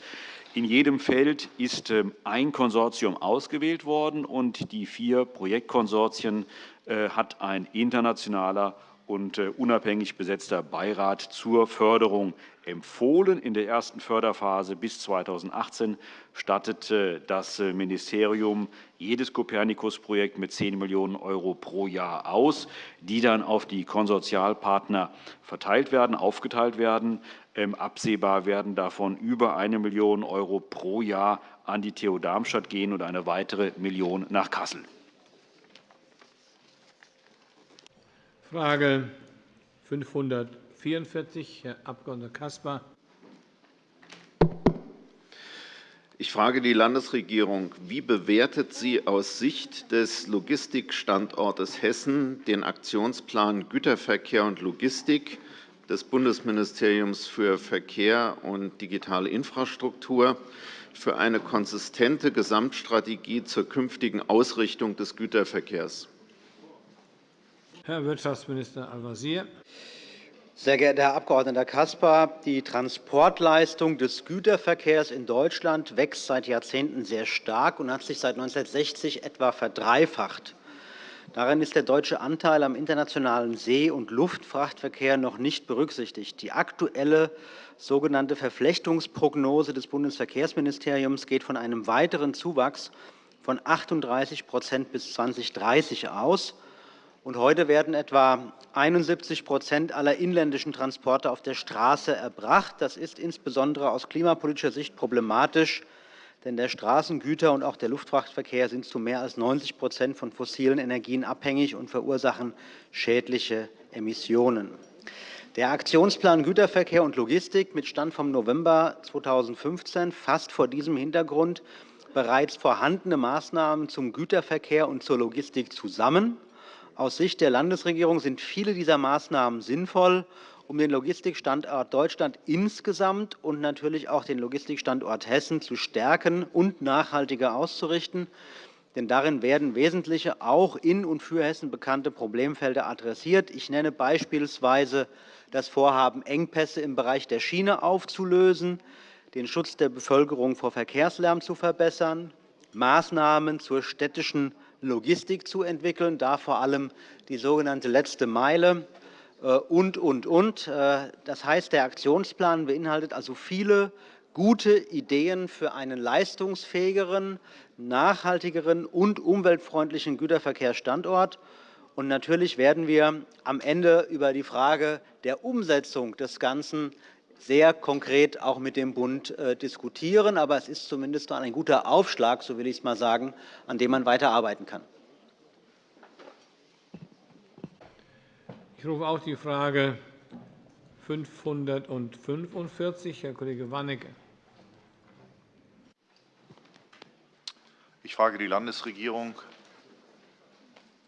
In jedem Feld ist ähm, ein Konsortium ausgewählt worden, und die vier Projektkonsortien äh, hat ein internationaler und äh, unabhängig besetzter Beirat zur Förderung empfohlen. In der ersten Förderphase bis 2018 stattet äh, das Ministerium jedes Copernicus-Projekt mit 10 Millionen € pro Jahr aus, die dann auf die Konsortialpartner verteilt werden, aufgeteilt werden. Ähm, absehbar werden davon über 1 Million € pro Jahr an die TU Darmstadt gehen und eine weitere Million nach Kassel. Frage 544, Herr Abg. Caspar. Ich frage die Landesregierung. Wie bewertet sie aus Sicht des Logistikstandortes Hessen den Aktionsplan Güterverkehr und Logistik des Bundesministeriums für Verkehr und digitale Infrastruktur für eine konsistente Gesamtstrategie zur künftigen Ausrichtung des Güterverkehrs. Herr Wirtschaftsminister Al-Wazir. Sehr geehrter Herr Abg. Caspar, die Transportleistung des Güterverkehrs in Deutschland wächst seit Jahrzehnten sehr stark und hat sich seit 1960 etwa verdreifacht. Darin ist der deutsche Anteil am internationalen See- und Luftfrachtverkehr noch nicht berücksichtigt. Die aktuelle sogenannte Verflechtungsprognose des Bundesverkehrsministeriums geht von einem weiteren Zuwachs von 38% bis 2030 aus. Heute werden etwa 71% aller inländischen Transporte auf der Straße erbracht. Das ist insbesondere aus klimapolitischer Sicht problematisch, denn der Straßengüter- und auch der Luftfrachtverkehr sind zu mehr als 90% von fossilen Energien abhängig und verursachen schädliche Emissionen. Der Aktionsplan Güterverkehr und Logistik mit Stand vom November 2015 fasst vor diesem Hintergrund bereits vorhandene Maßnahmen zum Güterverkehr und zur Logistik zusammen. Aus Sicht der Landesregierung sind viele dieser Maßnahmen sinnvoll um den Logistikstandort Deutschland insgesamt und natürlich auch den Logistikstandort Hessen zu stärken und nachhaltiger auszurichten. Denn darin werden wesentliche, auch in und für Hessen bekannte Problemfelder adressiert. Ich nenne beispielsweise das Vorhaben, Engpässe im Bereich der Schiene aufzulösen, den Schutz der Bevölkerung vor Verkehrslärm zu verbessern, Maßnahmen zur städtischen Logistik zu entwickeln, da vor allem die sogenannte letzte Meile und, und, und. Äh, das heißt, der Aktionsplan beinhaltet also viele gute Ideen für einen leistungsfähigeren, nachhaltigeren und umweltfreundlichen Güterverkehrsstandort. Und natürlich werden wir am Ende über die Frage der Umsetzung des Ganzen sehr konkret auch mit dem Bund äh, diskutieren. Aber es ist zumindest ein guter Aufschlag, so will ich es mal sagen, an dem man weiterarbeiten kann. Ich rufe auch die Frage 545, Herr Kollege Warnecke. Ich frage die Landesregierung.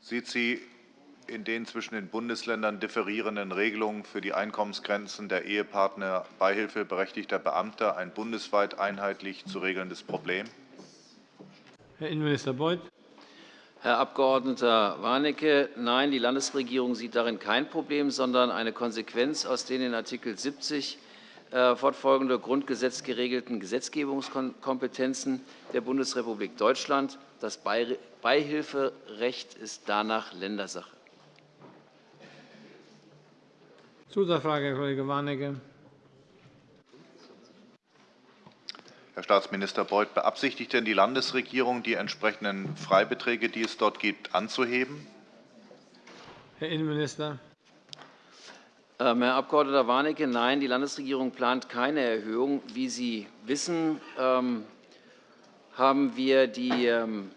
Sieht sie in den zwischen den Bundesländern differierenden Regelungen für die Einkommensgrenzen der Ehepartner beihilfeberechtigter Beamter ein bundesweit einheitlich zu regelndes Problem? Herr Innenminister Beuth. Herr Abg. Warnecke, nein, die Landesregierung sieht darin kein Problem, sondern eine Konsequenz aus den in Art. 70 äh, fortfolgende Grundgesetz geregelten Gesetzgebungskompetenzen der Bundesrepublik Deutschland. Das Beihilferecht ist danach Ländersache. Zusatzfrage, Herr Kollege Warnecke. Herr Staatsminister Beuth, beabsichtigt denn die Landesregierung, die entsprechenden Freibeträge, die es dort gibt, anzuheben? Herr Innenminister. Ähm, Herr Abg. Warnecke, nein, die Landesregierung plant keine Erhöhung. Wie Sie wissen, ähm, haben wir die, ähm,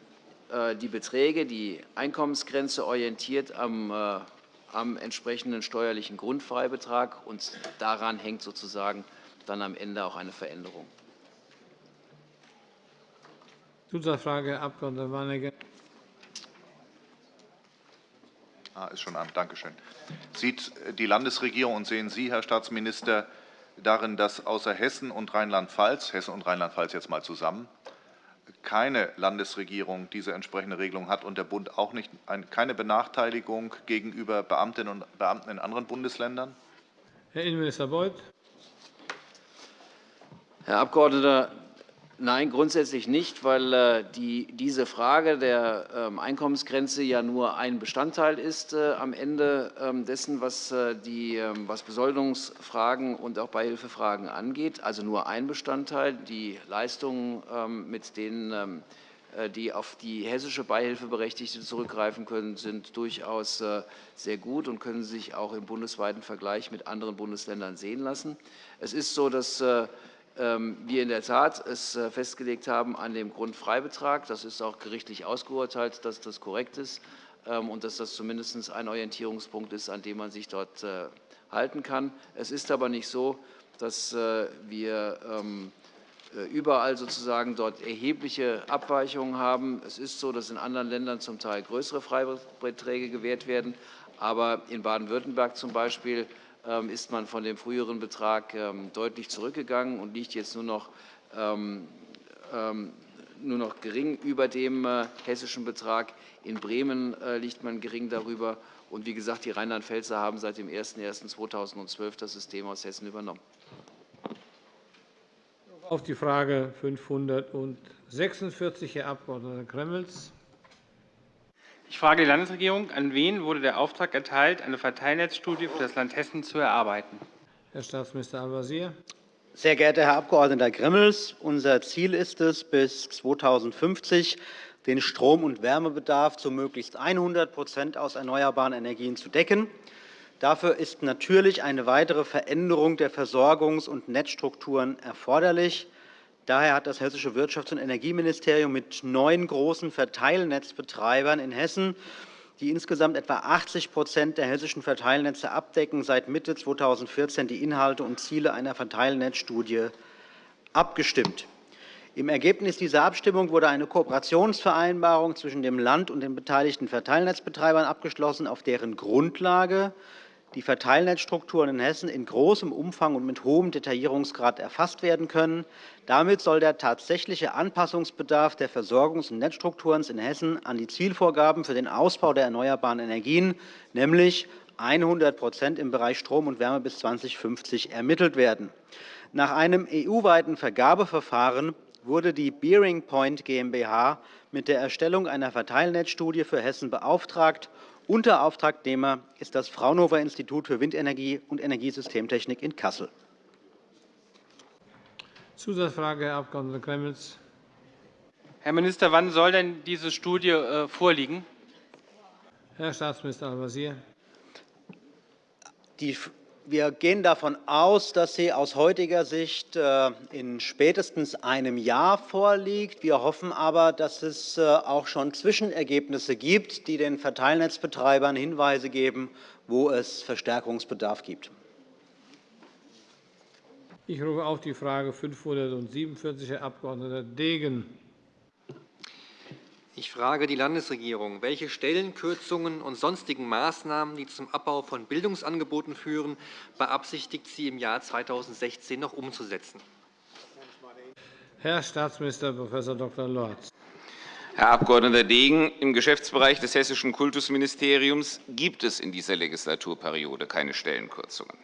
äh, die Beträge, die Einkommensgrenze orientiert am, äh, am entsprechenden steuerlichen Grundfreibetrag, und daran hängt sozusagen dann am Ende auch eine Veränderung. Zusatzfrage, Herr Abg. Warnecke. Ah, ist schon an. Danke schön. Sieht die Landesregierung und sehen Sie, Herr Staatsminister, darin, dass außer Hessen und Rheinland-Pfalz, Hessen und Rheinland-Pfalz jetzt mal zusammen, keine Landesregierung diese entsprechende Regelung hat und der Bund auch nicht, keine Benachteiligung gegenüber Beamtinnen und Beamten in anderen Bundesländern? Herr Innenminister Beuth. Herr Abgeordneter, Nein, grundsätzlich nicht, weil äh, die, diese Frage der ähm, Einkommensgrenze ja nur ein Bestandteil ist äh, am Ende ähm, dessen, was, äh, die, ähm, was Besoldungsfragen und auch Beihilfefragen angeht. Also nur ein Bestandteil. Die Leistungen, mit denen die auf die hessische Beihilfeberechtigte zurückgreifen können, sind durchaus sehr gut und können sich auch im bundesweiten Vergleich mit anderen Bundesländern sehen lassen. Es ist so, dass wir in der Tat es äh, festgelegt haben an dem Grundfreibetrag. Das ist auch gerichtlich ausgeurteilt, dass das korrekt ist ähm, und dass das zumindest ein Orientierungspunkt ist, an dem man sich dort äh, halten kann. Es ist aber nicht so, dass äh, wir ähm, überall sozusagen dort erhebliche Abweichungen haben. Es ist so, dass in anderen Ländern zum Teil größere Freibeträge gewährt werden. Aber in Baden-Württemberg zum Beispiel ähm, ist man von dem früheren Betrag ähm, deutlich zurückgegangen und liegt jetzt nur noch, ähm, nur noch gering über dem äh, hessischen Betrag. In Bremen äh, liegt man gering darüber. Und wie gesagt, die Rheinland-Pfälzer haben seit dem 01.01.2012 das System aus Hessen übernommen. Auf die Frage 546, Herr Abg. Gremmels. Ich frage die Landesregierung, an wen wurde der Auftrag erteilt, eine Verteilnetzstudie für das Land Hessen zu erarbeiten? Herr Staatsminister Al-Wazir. Sehr geehrter Herr Abg. Gremmels, unser Ziel ist es, bis 2050 den Strom- und Wärmebedarf zu möglichst 100% aus erneuerbaren Energien zu decken. Dafür ist natürlich eine weitere Veränderung der Versorgungs- und Netzstrukturen erforderlich. Daher hat das Hessische Wirtschafts- und Energieministerium mit neun großen Verteilnetzbetreibern in Hessen, die insgesamt etwa 80% der hessischen Verteilnetze abdecken, seit Mitte 2014 die Inhalte und Ziele einer Verteilnetzstudie abgestimmt. Im Ergebnis dieser Abstimmung wurde eine Kooperationsvereinbarung zwischen dem Land und den beteiligten Verteilnetzbetreibern abgeschlossen, auf deren Grundlage die Verteilnetzstrukturen in Hessen in großem Umfang und mit hohem Detaillierungsgrad erfasst werden können. Damit soll der tatsächliche Anpassungsbedarf der Versorgungs- und Netzstrukturen in Hessen an die Zielvorgaben für den Ausbau der erneuerbaren Energien, nämlich 100% im Bereich Strom und Wärme bis 2050, ermittelt werden. Nach einem EU-weiten Vergabeverfahren wurde die Bearing Point GmbH mit der Erstellung einer Verteilnetzstudie für Hessen beauftragt Unterauftragnehmer ist das Fraunhofer-Institut für Windenergie und Energiesystemtechnik in Kassel. Zusatzfrage, Herr Abg. Gremmels. Herr Minister, wann soll denn diese Studie äh, vorliegen? Herr Staatsminister Al-Wazir. Die wir gehen davon aus, dass sie aus heutiger Sicht äh, in spätestens einem Jahr vorliegt. Wir hoffen aber, dass es äh, auch schon Zwischenergebnisse gibt, die den Verteilnetzbetreibern Hinweise geben, wo es Verstärkungsbedarf gibt. Ich rufe auf die Frage 547, Herr Abg. Degen. Ich frage die Landesregierung, welche Stellenkürzungen und sonstigen Maßnahmen, die zum Abbau von Bildungsangeboten führen, beabsichtigt sie im Jahr 2016 noch umzusetzen? Herr Staatsminister Prof. Dr. Lorz. Herr Abg. Degen, im Geschäftsbereich des Hessischen Kultusministeriums gibt es in dieser Legislaturperiode keine Stellenkürzungen.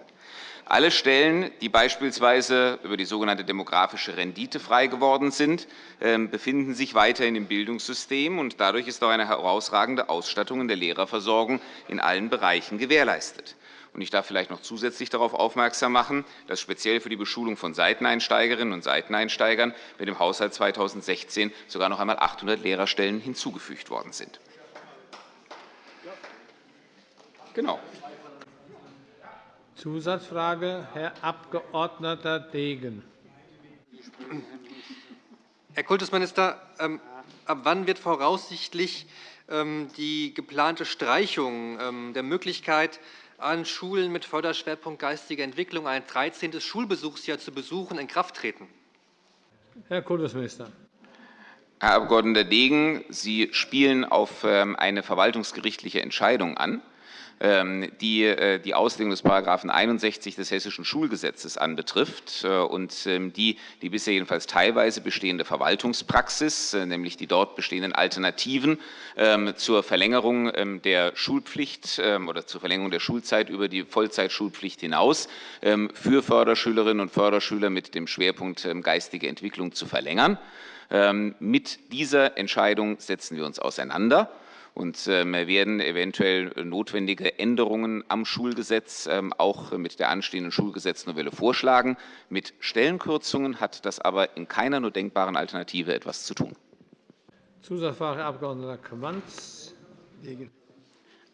Alle Stellen, die beispielsweise über die sogenannte demografische Rendite frei geworden sind, ähm, befinden sich weiterhin im Bildungssystem. und Dadurch ist auch eine herausragende Ausstattung in der Lehrerversorgung in allen Bereichen gewährleistet. Ich darf vielleicht noch zusätzlich darauf aufmerksam machen, dass speziell für die Beschulung von Seiteneinsteigerinnen und Seiteneinsteigern mit dem Haushalt 2016 sogar noch einmal 800 Lehrerstellen hinzugefügt worden sind. Genau. Zusatzfrage, Herr Abg. Degen. Herr Kultusminister, ähm, ab wann wird voraussichtlich ähm, die geplante Streichung ähm, der Möglichkeit, an Schulen mit Förderschwerpunkt geistige Entwicklung ein 13. Schulbesuchsjahr zu besuchen, in Kraft treten? Herr Kultusminister. Herr Abg. Degen, Sie spielen auf eine verwaltungsgerichtliche Entscheidung an. Ähm, die äh, die Auslegung des § 61 des Hessischen Schulgesetzes anbetrifft äh, und ähm, die die bisher jedenfalls teilweise bestehende Verwaltungspraxis, äh, nämlich die dort bestehenden Alternativen ähm, zur Verlängerung der Schulpflicht oder zur Verlängerung der Schulzeit über die Vollzeitschulpflicht hinaus für Förderschülerinnen und Förderschüler mit dem Schwerpunkt geistige Entwicklung zu verlängern. Mit dieser Entscheidung setzen wir uns auseinander und ähm, werden eventuell notwendige Änderungen am Schulgesetz ähm, auch mit der anstehenden Schulgesetznovelle vorschlagen. Mit Stellenkürzungen hat das aber in keiner nur denkbaren Alternative etwas zu tun. Zusatzfrage, Herr Abg. Quanz.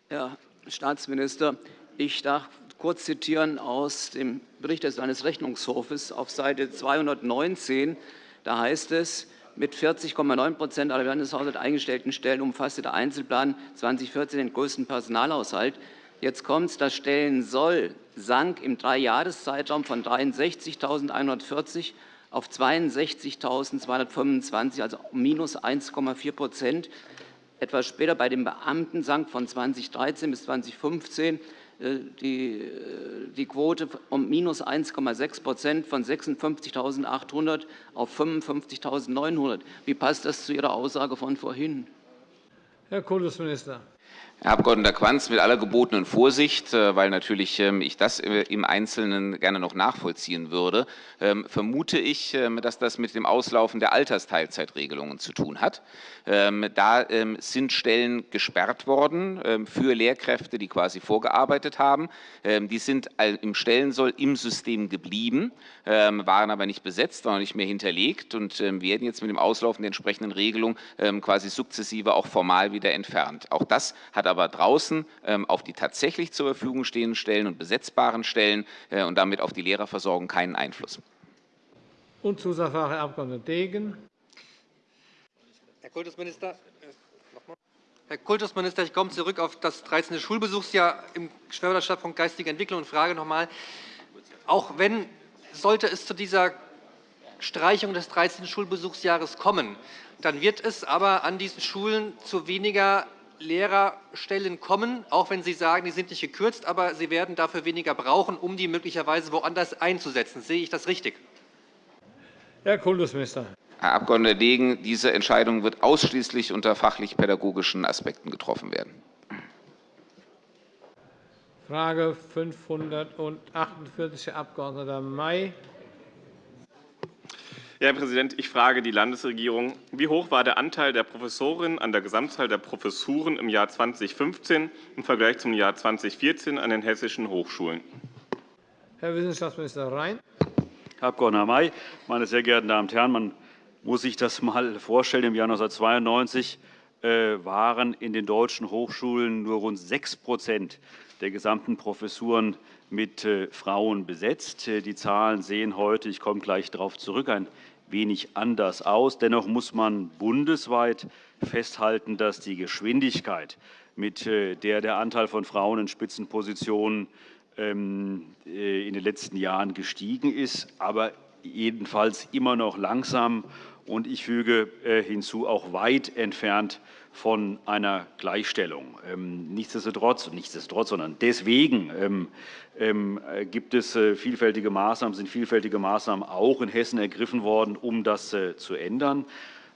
Herr Staatsminister, ich darf kurz zitieren aus dem Bericht des Landesrechnungshofes auf Seite 219. Da heißt es, mit 40,9% aller Landeshaushalte eingestellten Stellen umfasste der Einzelplan 2014 den größten Personalhaushalt. Jetzt kommt es, das Stellensoll sank im Dreijahreszeitraum von 63.140 auf 62.225, also minus 1,4% Etwas später bei den Beamten sank von 2013 bis 2015 äh, die, äh, die Quote um minus 1,6% von 56.800 auf 55.900. Wie passt das zu Ihrer Aussage von vorhin? Herr Kultusminister. Herr Abg. Quanz, mit aller gebotenen Vorsicht, äh, weil natürlich ähm, ich das im Einzelnen gerne noch nachvollziehen würde, ähm, vermute ich, ähm, dass das mit dem Auslaufen der Altersteilzeitregelungen zu tun hat. Da sind Stellen gesperrt worden für Lehrkräfte, die quasi vorgearbeitet haben. Die sind im Stellensoll im System geblieben, waren aber nicht besetzt, waren nicht mehr hinterlegt und werden jetzt mit dem Auslaufen der entsprechenden Regelung quasi sukzessive auch formal wieder entfernt. Auch das hat aber draußen ähm, auf die tatsächlich zur Verfügung stehenden Stellen und besetzbaren Stellen äh, und damit auf die Lehrerversorgung keinen Einfluss. Und Zusatzfrage, Herr Abg. Degen. Herr Kultusminister, Herr Kultusminister, ich komme zurück auf das 13. Schulbesuchsjahr im Förderschwerpunkt geistige Entwicklung und frage noch einmal, auch wenn sollte es zu dieser Streichung des 13. Schulbesuchsjahres kommen, dann wird es aber an diesen Schulen zu weniger Lehrerstellen kommen, auch wenn Sie sagen, die sind nicht gekürzt, aber Sie werden dafür weniger brauchen, um die möglicherweise woanders einzusetzen. Sehe ich das richtig? Herr Kultusminister. Herr Abg. Degen, diese Entscheidung wird ausschließlich unter fachlich-pädagogischen Aspekten getroffen werden. Frage 548, Herr Abg. May. Herr Präsident, ich frage die Landesregierung. Wie hoch war der Anteil der Professorinnen an der Gesamtzahl der Professuren im Jahr 2015 im Vergleich zum Jahr 2014 an den hessischen Hochschulen? Herr Wissenschaftsminister Rhein. Herr Abg. May, meine sehr geehrten Damen und Herren, man muss sich das einmal vorstellen. Im Jahr 1992 äh, waren in den deutschen Hochschulen nur rund 6% der gesamten Professuren mit äh, Frauen besetzt. Äh, die Zahlen sehen heute, ich komme gleich darauf zurück, ein wenig anders aus. Dennoch muss man bundesweit festhalten, dass die Geschwindigkeit, mit äh, der der Anteil von Frauen in Spitzenpositionen ähm, äh, in den letzten Jahren gestiegen ist, aber jedenfalls immer noch langsam und ich füge äh, hinzu auch weit entfernt von einer Gleichstellung. Ähm, nichtsdestotrotz, nichtsdestotrotz sondern deswegen ähm, ähm, gibt es äh, vielfältige Maßnahmen, sind vielfältige Maßnahmen auch in Hessen ergriffen worden, um das äh, zu ändern.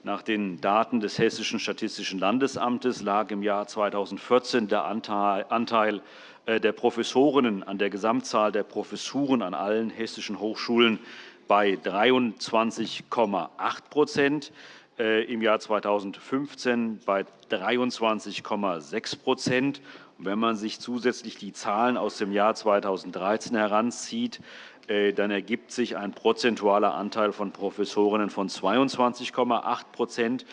Nach den Daten des Hessischen Statistischen Landesamtes lag im Jahr 2014 der Anteil äh, der Professorinnen an der Gesamtzahl der Professuren an allen hessischen Hochschulen bei 23,8 äh, im Jahr 2015 bei 23,6% Wenn man sich zusätzlich die Zahlen aus dem Jahr 2013 heranzieht, äh, dann ergibt sich ein prozentualer Anteil von Professorinnen von 22,8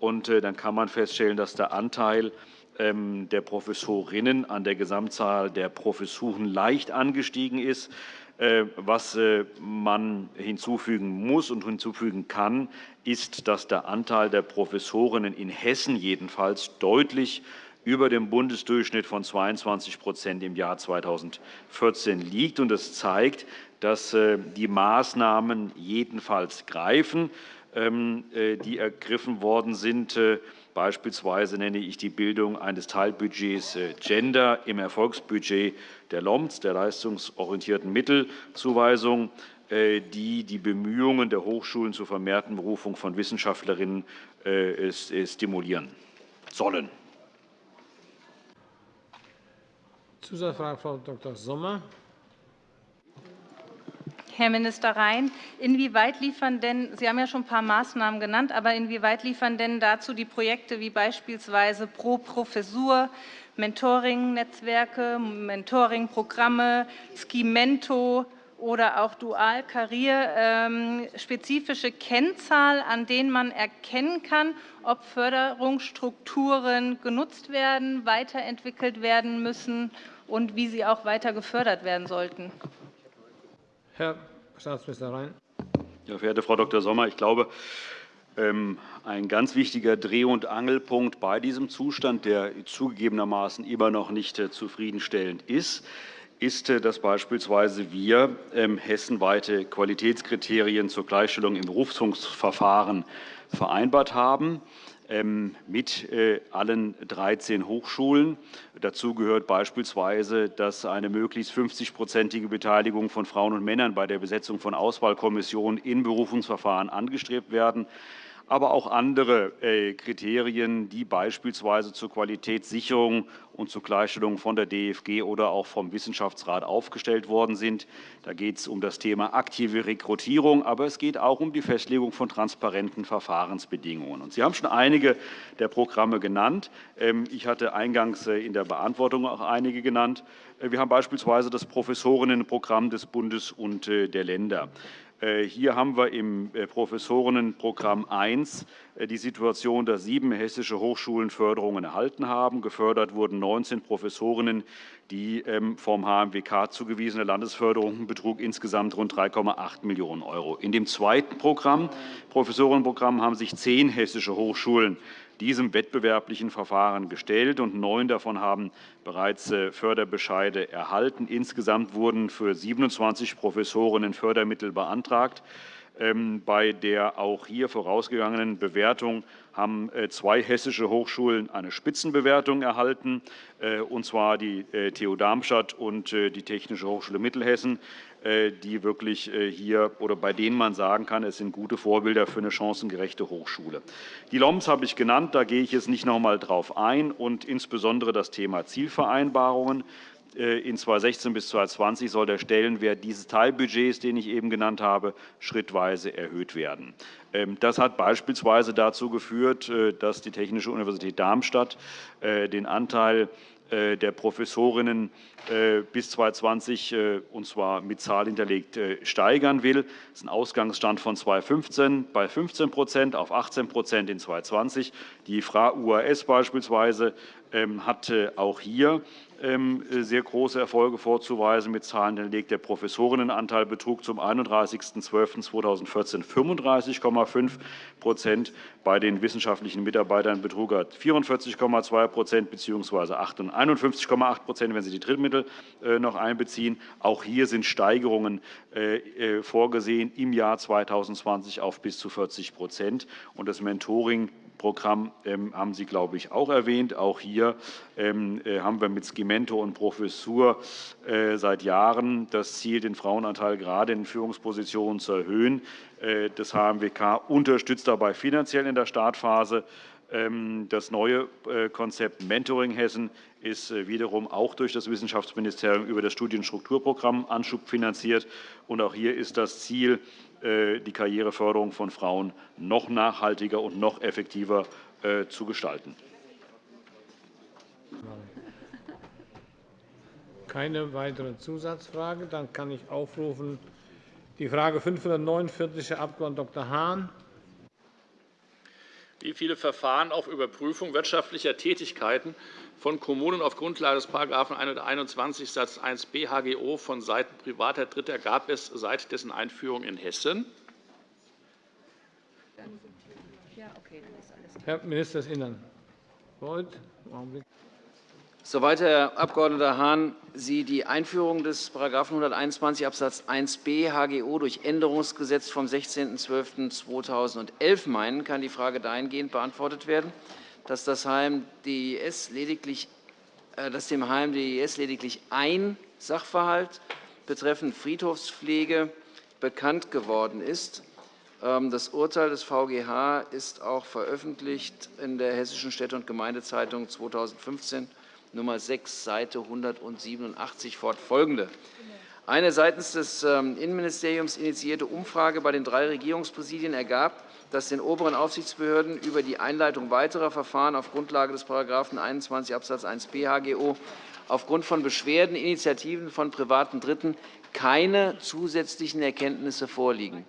und Dann kann man feststellen, dass der Anteil ähm, der Professorinnen an der Gesamtzahl der Professuren leicht angestiegen ist. Äh, was äh, man hinzufügen muss und hinzufügen kann, ist, dass der Anteil der Professorinnen in Hessen jedenfalls deutlich über dem Bundesdurchschnitt von 22% im Jahr 2014 liegt. Das zeigt, dass äh, die Maßnahmen jedenfalls greifen, ähm, die ergriffen worden sind. Beispielsweise nenne ich die Bildung eines Teilbudgets äh, Gender im Erfolgsbudget der LOMS, der leistungsorientierten Mittelzuweisung, äh, die die Bemühungen der Hochschulen zur vermehrten Berufung von Wissenschaftlerinnen äh, stimulieren sollen. Zusatzfrage, Frau Dr. Sommer. Herr Minister Rhein, inwieweit liefern denn, Sie haben ja schon ein paar Maßnahmen genannt, aber inwieweit liefern denn dazu die Projekte wie beispielsweise Pro Professur, Mentoring-Netzwerke, Mentoring-Programme, Skimento oder auch Dual Career ähm, spezifische Kennzahl, an denen man erkennen kann, ob Förderungsstrukturen genutzt werden, weiterentwickelt werden müssen und wie sie auch weiter gefördert werden sollten? Herr Staatsminister Rhein. Ja, verehrte Frau Dr. Sommer, ich glaube, ähm, ein ganz wichtiger Dreh- und Angelpunkt bei diesem Zustand, der zugegebenermaßen immer noch nicht äh, zufriedenstellend ist, ist, äh, dass beispielsweise wir ähm, hessenweite Qualitätskriterien zur Gleichstellung im Berufungsverfahren vereinbart haben. Ähm, mit äh, allen 13 Hochschulen. Dazu gehört beispielsweise, dass eine möglichst 50-prozentige Beteiligung von Frauen und Männern bei der Besetzung von Auswahlkommissionen in Berufungsverfahren angestrebt werden aber auch andere äh, Kriterien, die beispielsweise zur Qualitätssicherung und zur Gleichstellung von der DFG oder auch vom Wissenschaftsrat aufgestellt worden sind. Da geht es um das Thema aktive Rekrutierung, aber es geht auch um die Festlegung von transparenten Verfahrensbedingungen. Sie haben schon einige der Programme genannt. Ähm, ich hatte eingangs äh, in der Beantwortung auch einige genannt. Äh, wir haben beispielsweise das Professorinnenprogramm des Bundes und der Länder. Äh, hier haben wir im äh, Professorinnenprogramm 1 äh, die Situation, dass sieben hessische Hochschulen Förderungen erhalten haben. Gefördert wurden 19 Professorinnen. Die ähm, vom HMWK zugewiesene Landesförderung betrug insgesamt rund 3,8 Millionen €. In dem zweiten Programm, Professorinnenprogramm, haben sich zehn hessische Hochschulen diesem wettbewerblichen Verfahren gestellt, und neun davon haben bereits äh, Förderbescheide erhalten. Insgesamt wurden für 27 Professorinnen Fördermittel beantragt. Ähm, bei der auch hier vorausgegangenen Bewertung haben äh, zwei hessische Hochschulen eine Spitzenbewertung erhalten, äh, und zwar die TU Darmstadt und die Technische Hochschule Mittelhessen. Äh, die wirklich äh, hier oder bei denen man sagen kann, es sind gute Vorbilder für eine chancengerechte Hochschule. Die LOMS habe ich genannt, da gehe ich jetzt nicht noch einmal darauf ein, und insbesondere das Thema Zielvereinbarungen. Äh, in 2016 bis 2020 soll der Stellenwert dieses Teilbudgets, den ich eben genannt habe, schrittweise erhöht werden. Ähm, das hat beispielsweise dazu geführt, dass die Technische Universität Darmstadt den Anteil der Professorinnen äh, bis 2020, äh, und zwar mit Zahl hinterlegt, steigern will. Das ist ein Ausgangsstand von 2015 bei 15% auf 18% in 2020. Die FRA UAS beispielsweise ähm, hatte auch hier ähm, sehr große Erfolge vorzuweisen. Mit Zahlen hinterlegt der Professorinnenanteil betrug zum 31.12.2014 35,5% Bei den wissenschaftlichen Mitarbeitern betrug er 44,2% bzw. 51,8% wenn Sie die Drittmittel äh, noch einbeziehen. Auch hier sind Steigerungen äh, äh, vorgesehen im Jahr 2020 auf bis zu 40 und Das Mentoring Programm ähm, haben Sie, glaube ich, auch erwähnt. Auch hier ähm, haben wir mit Schema Mentor und Professur äh, seit Jahren das Ziel, den Frauenanteil gerade in Führungspositionen zu erhöhen. Das HMWK unterstützt dabei finanziell in der Startphase. Ähm, das neue Konzept Mentoring Hessen ist wiederum auch durch das Wissenschaftsministerium über das Studienstrukturprogramm Anschub finanziert. auch hier ist das Ziel, die Karriereförderung von Frauen noch nachhaltiger und noch effektiver zu gestalten. Keine weitere Zusatzfrage. Dann kann ich aufrufen die Frage 549, Herr Abg. Dr. Hahn. Wie viele Verfahren auf Überprüfung wirtschaftlicher Tätigkeiten von Kommunen auf Grundlage des § 121 Satz 1b HGO von Seiten privater Dritter gab es seit dessen Einführung in Hessen? Herr Minister des Innern. Beuth, Augenblick. Soweit, Herr Abg. Hahn, Sie die Einführung des § 121 Abs. 1b HGO durch Änderungsgesetz vom 16.12.2011 meinen, kann die Frage dahingehend beantwortet werden, dass, das HMDIS lediglich, äh, dass dem HMDIS lediglich ein Sachverhalt betreffend Friedhofspflege bekannt geworden ist. Ähm, das Urteil des VGH ist auch veröffentlicht in der Hessischen Städte- und Gemeindezeitung 2015 Nummer 6, Seite 187 fortfolgende. Eine seitens des ähm, Innenministeriums initiierte Umfrage bei den drei Regierungspräsidien ergab, dass den oberen Aufsichtsbehörden über die Einleitung weiterer Verfahren auf Grundlage des § 21 Abs. 1b HGO aufgrund von Beschwerden, Initiativen von privaten Dritten keine zusätzlichen Erkenntnisse vorliegen.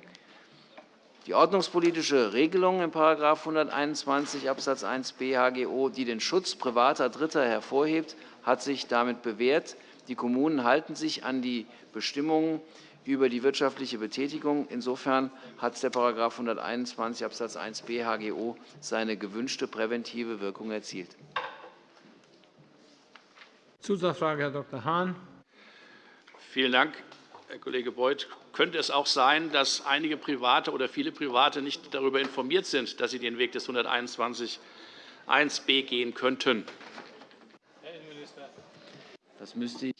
Die ordnungspolitische Regelung in § 121 Abs. 1b HGO, die den Schutz privater Dritter hervorhebt, hat sich damit bewährt. Die Kommunen halten sich an die Bestimmungen über die wirtschaftliche Betätigung. Insofern hat der § 121 Abs. 1b HGO seine gewünschte präventive Wirkung erzielt. Zusatzfrage, Herr Dr. Hahn. Vielen Dank. Herr Kollege Beuth, könnte es auch sein, dass einige Private oder viele Private nicht darüber informiert sind, dass sie den Weg des 121 1b gehen könnten? Das müsste ich,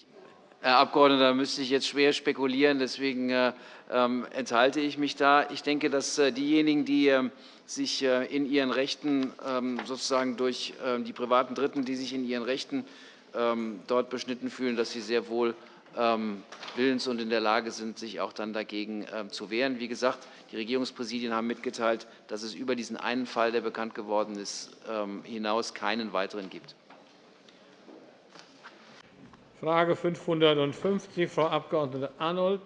Herr Abgeordneter, müsste ich jetzt schwer spekulieren. Deswegen äh, ähm, enthalte ich mich da. Ich denke, dass äh, diejenigen, die äh, sich äh, in ihren Rechten ähm, sozusagen durch ähm, die privaten Dritten, die sich in ihren Rechten ähm, dort beschnitten fühlen, dass sie sehr wohl ähm, willens und in der Lage sind, sich auch dann dagegen ähm, zu wehren. Wie gesagt, die Regierungspräsidien haben mitgeteilt, dass es über diesen einen Fall, der bekannt geworden ist, ähm, hinaus keinen weiteren gibt. Frage 550, Frau Abg. Arnold.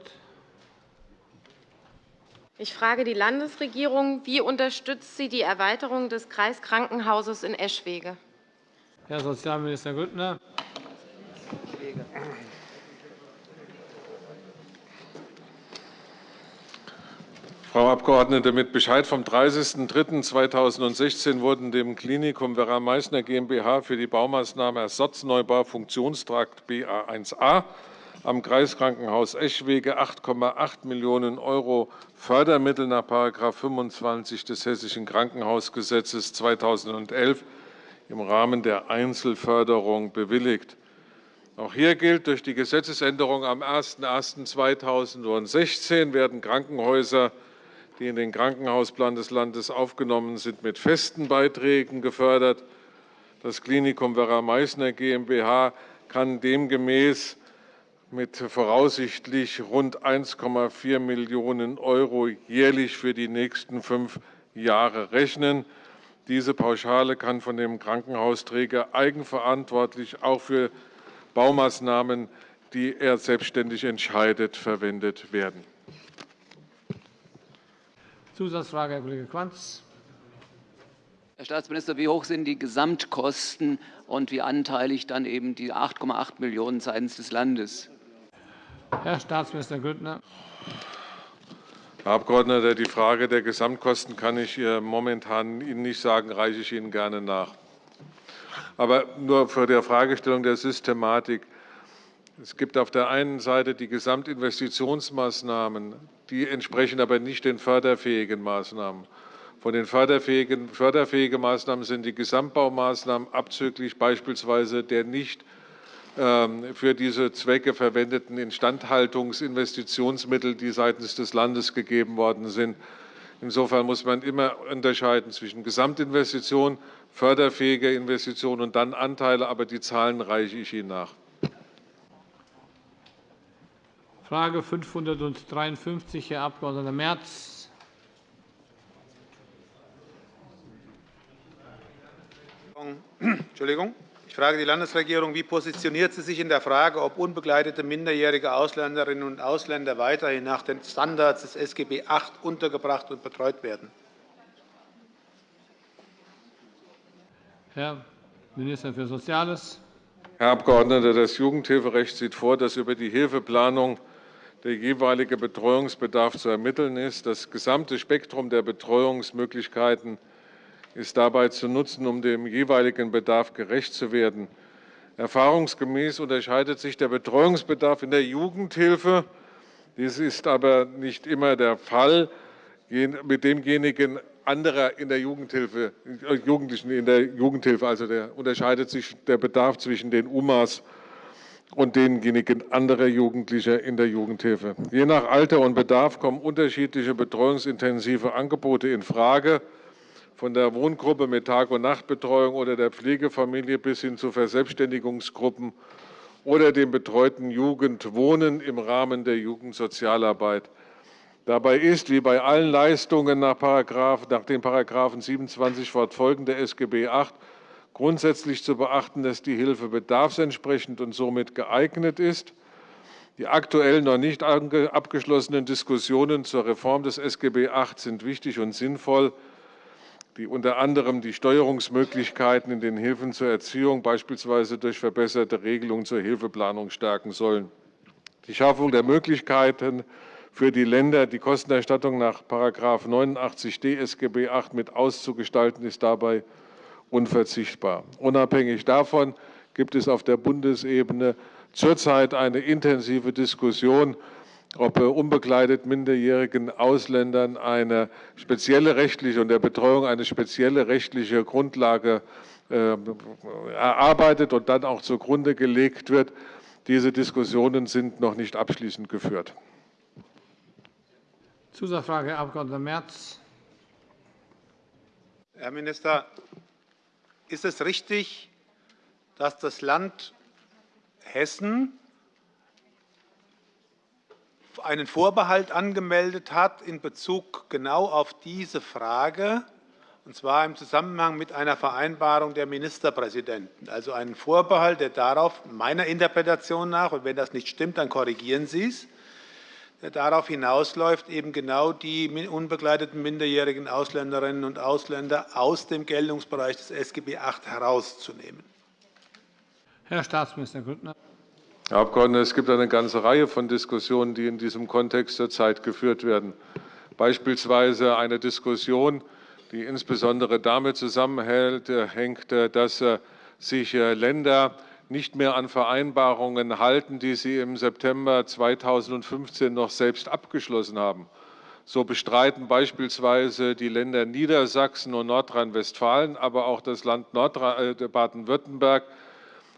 Ich frage die Landesregierung. Wie unterstützt sie die Erweiterung des Kreiskrankenhauses in Eschwege? Herr Sozialminister Grüttner. Frau Abgeordnete, mit Bescheid vom 30.03.2016 wurden dem Klinikum Werra Meißner GmbH für die Baumaßnahme Ersatzneubau Funktionstrakt BA1a am Kreiskrankenhaus Eschwege 8,8 Millionen € Fördermittel nach § 25 des Hessischen Krankenhausgesetzes 2011 im Rahmen der Einzelförderung bewilligt. Auch hier gilt, durch die Gesetzesänderung am 01.01.2016 werden Krankenhäuser die in den Krankenhausplan des Landes aufgenommen sind, mit festen Beiträgen gefördert. Das Klinikum Werra Meißner GmbH kann demgemäß mit voraussichtlich rund 1,4 Millionen € jährlich für die nächsten fünf Jahre rechnen. Diese Pauschale kann von dem Krankenhausträger eigenverantwortlich auch für Baumaßnahmen, die er selbstständig entscheidet, verwendet werden. Zusatzfrage, Herr Kollege Quanz. Herr Staatsminister, wie hoch sind die Gesamtkosten und wie anteilig dann eben die 8,8 Millionen € seitens des Landes? Herr Staatsminister Grüttner. Herr Abgeordneter, die Frage der Gesamtkosten kann ich momentan Ihnen nicht sagen, reiche ich Ihnen gerne nach. Aber nur für die Fragestellung der Systematik. Es gibt auf der einen Seite die Gesamtinvestitionsmaßnahmen, die entsprechen aber nicht den förderfähigen Maßnahmen. Von den förderfähigen, förderfähigen Maßnahmen sind die Gesamtbaumaßnahmen abzüglich beispielsweise der nicht ähm, für diese Zwecke verwendeten Instandhaltungsinvestitionsmittel, die seitens des Landes gegeben worden sind. Insofern muss man immer unterscheiden zwischen Gesamtinvestitionen, förderfähiger Investitionen und dann Anteile, aber die Zahlen reiche ich Ihnen nach. Frage 553, Herr Abg. Merz. Entschuldigung. Ich frage die Landesregierung, wie positioniert sie sich in der Frage, ob unbegleitete minderjährige Ausländerinnen und Ausländer weiterhin nach den Standards des SGB VIII untergebracht und betreut werden? Herr Minister für Soziales. Herr Abgeordneter, das Jugendhilferecht sieht vor, dass über die Hilfeplanung der jeweilige Betreuungsbedarf zu ermitteln ist. Das gesamte Spektrum der Betreuungsmöglichkeiten ist dabei zu nutzen, um dem jeweiligen Bedarf gerecht zu werden. Erfahrungsgemäß unterscheidet sich der Betreuungsbedarf in der Jugendhilfe. Dies ist aber nicht immer der Fall mit demjenigen anderer in der Jugendhilfe, äh, Jugendlichen in der Jugendhilfe. Also der unterscheidet sich der Bedarf zwischen den UMAs und denjenigen anderer Jugendlicher in der Jugendhilfe. Je nach Alter und Bedarf kommen unterschiedliche betreuungsintensive Angebote in Frage von der Wohngruppe mit Tag- und Nachtbetreuung oder der Pflegefamilie bis hin zu Verselbstständigungsgruppen oder dem betreuten Jugendwohnen im Rahmen der Jugendsozialarbeit. Dabei ist, wie bei allen Leistungen nach, Paragraph, nach den Paragraphen 27 fortfolgende SGB VIII, grundsätzlich zu beachten, dass die Hilfe bedarfsentsprechend und somit geeignet ist. Die aktuell noch nicht abgeschlossenen Diskussionen zur Reform des SGB VIII sind wichtig und sinnvoll die unter anderem die Steuerungsmöglichkeiten in den Hilfen zur Erziehung, beispielsweise durch verbesserte Regelungen zur Hilfeplanung, stärken sollen. Die Schaffung der Möglichkeiten für die Länder, die Kostenerstattung nach § 89d SGB VIII mit auszugestalten, ist dabei unverzichtbar. Unabhängig davon gibt es auf der Bundesebene zurzeit eine intensive Diskussion ob unbegleitet minderjährigen Ausländern eine spezielle rechtliche und der Betreuung eine spezielle rechtliche Grundlage äh, erarbeitet und dann auch zugrunde gelegt wird. Diese Diskussionen sind noch nicht abschließend geführt. Zusatzfrage, Herr Abg. Merz. Herr Minister, ist es richtig, dass das Land Hessen einen Vorbehalt angemeldet hat in Bezug genau auf diese Frage, und zwar im Zusammenhang mit einer Vereinbarung der Ministerpräsidenten. Also einen Vorbehalt, der darauf meiner Interpretation nach, und wenn das nicht stimmt, dann korrigieren Sie es, darauf hinausläuft, eben genau die unbegleiteten minderjährigen Ausländerinnen und Ausländer aus dem Geltungsbereich des SGB VIII herauszunehmen. Herr Staatsminister Grüttner. Herr Abgeordneter, es gibt eine ganze Reihe von Diskussionen, die in diesem Kontext zurzeit geführt werden. Beispielsweise eine Diskussion, die insbesondere damit zusammenhängt, dass äh, sich äh, Länder nicht mehr an Vereinbarungen halten, die sie im September 2015 noch selbst abgeschlossen haben. So bestreiten beispielsweise die Länder Niedersachsen und Nordrhein-Westfalen, aber auch das Land äh, Baden-Württemberg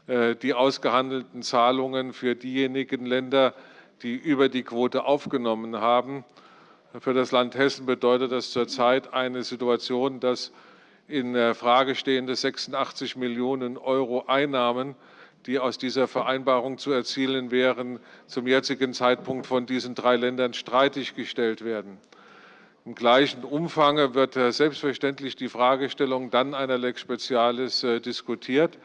äh, die ausgehandelten Zahlungen für diejenigen Länder, die über die Quote aufgenommen haben. Für das Land Hessen bedeutet das zurzeit eine Situation, dass in Frage stehende 86 Millionen € Einnahmen, die aus dieser Vereinbarung zu erzielen wären, zum jetzigen Zeitpunkt von diesen drei Ländern streitig gestellt werden. Im gleichen Umfang wird selbstverständlich die Fragestellung dann einer Lex Specialis äh, diskutiert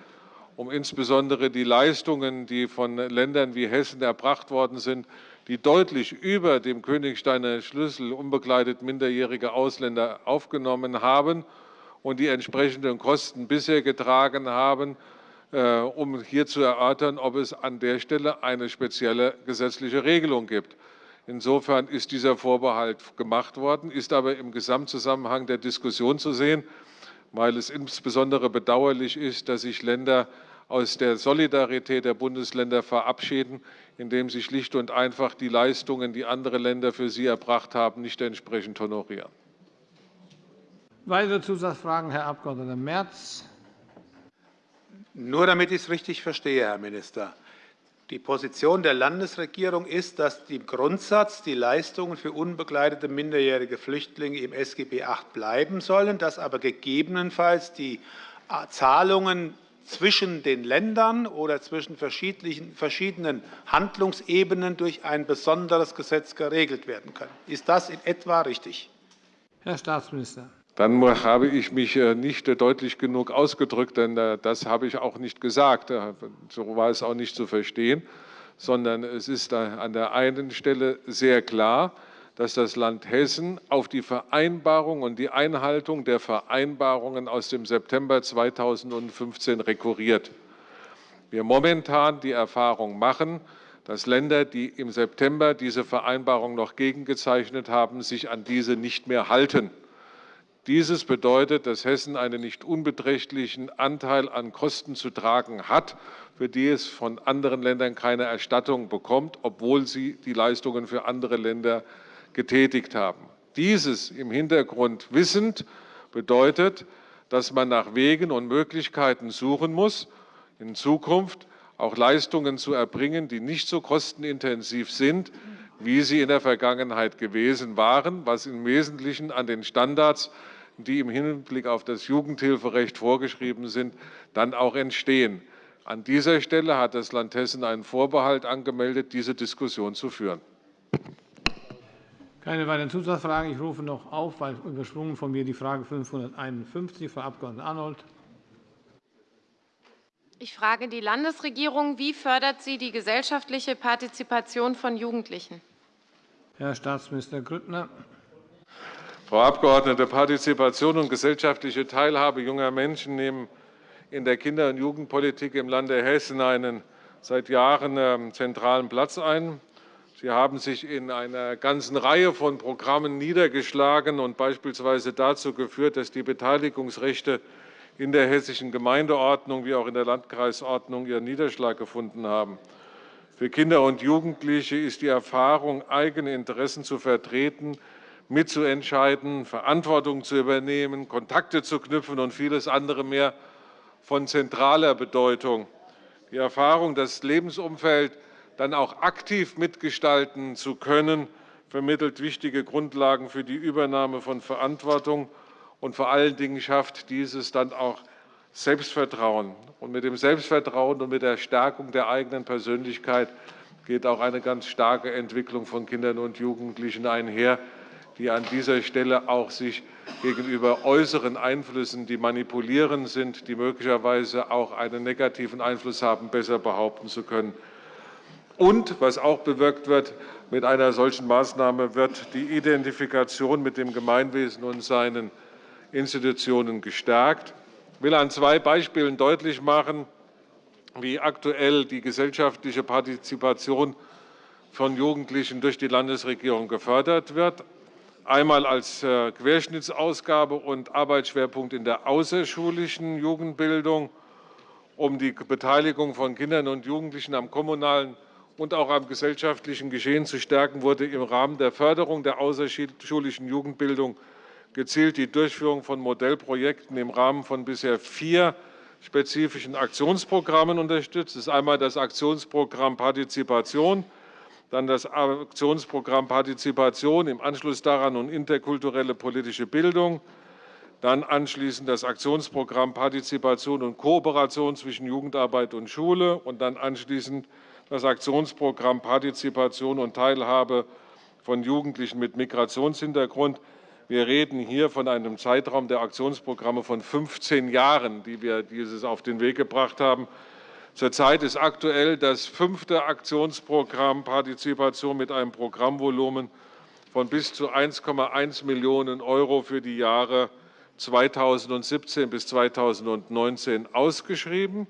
um insbesondere die Leistungen, die von Ländern wie Hessen erbracht worden sind, die deutlich über dem Königsteiner Schlüssel unbegleitet minderjährige Ausländer aufgenommen haben und die entsprechenden Kosten bisher getragen haben, äh, um hier zu erörtern, ob es an der Stelle eine spezielle gesetzliche Regelung gibt. Insofern ist dieser Vorbehalt gemacht worden, ist aber im Gesamtzusammenhang der Diskussion zu sehen weil es insbesondere bedauerlich ist, dass sich Länder aus der Solidarität der Bundesländer verabschieden, indem sie schlicht und einfach die Leistungen, die andere Länder für sie erbracht haben, nicht entsprechend honorieren. Weitere Zusatzfragen, Herr Abg. Merz. Nur damit ich es richtig verstehe, Herr Minister. Die Position der Landesregierung ist, dass im Grundsatz die Leistungen für unbegleitete minderjährige Flüchtlinge im SGB VIII bleiben sollen, dass aber gegebenenfalls die äh, Zahlungen zwischen den Ländern oder zwischen verschiedenen Handlungsebenen durch ein besonderes Gesetz geregelt werden können. Ist das in etwa richtig? Herr Staatsminister. Dann habe ich mich äh, nicht deutlich genug ausgedrückt, denn äh, das habe ich auch nicht gesagt. Äh, so war es auch nicht zu verstehen, sondern es ist an der einen Stelle sehr klar, dass das Land Hessen auf die Vereinbarung und die Einhaltung der Vereinbarungen aus dem September 2015 rekurriert. Wir momentan die Erfahrung machen, dass Länder, die im September diese Vereinbarung noch gegengezeichnet haben, sich an diese nicht mehr halten. Dieses bedeutet, dass Hessen einen nicht unbeträchtlichen Anteil an Kosten zu tragen hat, für die es von anderen Ländern keine Erstattung bekommt, obwohl sie die Leistungen für andere Länder getätigt haben. Dieses im Hintergrund wissend bedeutet, dass man nach Wegen und Möglichkeiten suchen muss, in Zukunft auch Leistungen zu erbringen, die nicht so kostenintensiv sind, wie sie in der Vergangenheit gewesen waren, was im Wesentlichen an den Standards die im Hinblick auf das Jugendhilferecht vorgeschrieben sind, dann auch entstehen. An dieser Stelle hat das Land Hessen einen Vorbehalt angemeldet, diese Diskussion zu führen. Keine weiteren Zusatzfragen. Ich rufe noch auf, weil übersprungen von mir die Frage 551, Frau Abg. Arnold. Ich frage die Landesregierung. Wie fördert sie die gesellschaftliche Partizipation von Jugendlichen? Herr Staatsminister Grüttner. Frau Abgeordnete, Partizipation und gesellschaftliche Teilhabe junger Menschen nehmen in der Kinder- und Jugendpolitik im Lande Hessen einen seit Jahren ähm, zentralen Platz ein. Sie haben sich in einer ganzen Reihe von Programmen niedergeschlagen und beispielsweise dazu geführt, dass die Beteiligungsrechte in der hessischen Gemeindeordnung wie auch in der Landkreisordnung ihren Niederschlag gefunden haben. Für Kinder und Jugendliche ist die Erfahrung, eigene Interessen zu vertreten, mitzuentscheiden, Verantwortung zu übernehmen, Kontakte zu knüpfen und vieles andere mehr von zentraler Bedeutung. Die Erfahrung, das Lebensumfeld dann auch aktiv mitgestalten zu können, vermittelt wichtige Grundlagen für die Übernahme von Verantwortung und vor allen Dingen schafft dieses dann auch Selbstvertrauen. Und mit dem Selbstvertrauen und mit der Stärkung der eigenen Persönlichkeit geht auch eine ganz starke Entwicklung von Kindern und Jugendlichen einher, die an dieser Stelle auch sich gegenüber äußeren Einflüssen, die manipulierend sind, die möglicherweise auch einen negativen Einfluss haben, besser behaupten zu können. Und was auch bewirkt wird, mit einer solchen Maßnahme wird die Identifikation mit dem Gemeinwesen und seinen Institutionen gestärkt. Ich will an zwei Beispielen deutlich machen, wie aktuell die gesellschaftliche Partizipation von Jugendlichen durch die Landesregierung gefördert wird einmal als äh, Querschnittsausgabe und Arbeitsschwerpunkt in der außerschulischen Jugendbildung, um die Beteiligung von Kindern und Jugendlichen am kommunalen und auch am gesellschaftlichen Geschehen zu stärken, wurde im Rahmen der Förderung der außerschulischen Jugendbildung gezielt die Durchführung von Modellprojekten im Rahmen von bisher vier spezifischen Aktionsprogrammen unterstützt. Das ist einmal das Aktionsprogramm Partizipation, dann das Aktionsprogramm Partizipation, im Anschluss daran und interkulturelle politische Bildung, dann anschließend das Aktionsprogramm Partizipation und Kooperation zwischen Jugendarbeit und Schule und dann anschließend das Aktionsprogramm Partizipation und Teilhabe von Jugendlichen mit Migrationshintergrund. Wir reden hier von einem Zeitraum der Aktionsprogramme von 15 Jahren, die wir dieses auf den Weg gebracht haben. Zurzeit ist aktuell das fünfte Aktionsprogramm Partizipation mit einem Programmvolumen von bis zu 1,1 Millionen € für die Jahre 2017 bis 2019 ausgeschrieben.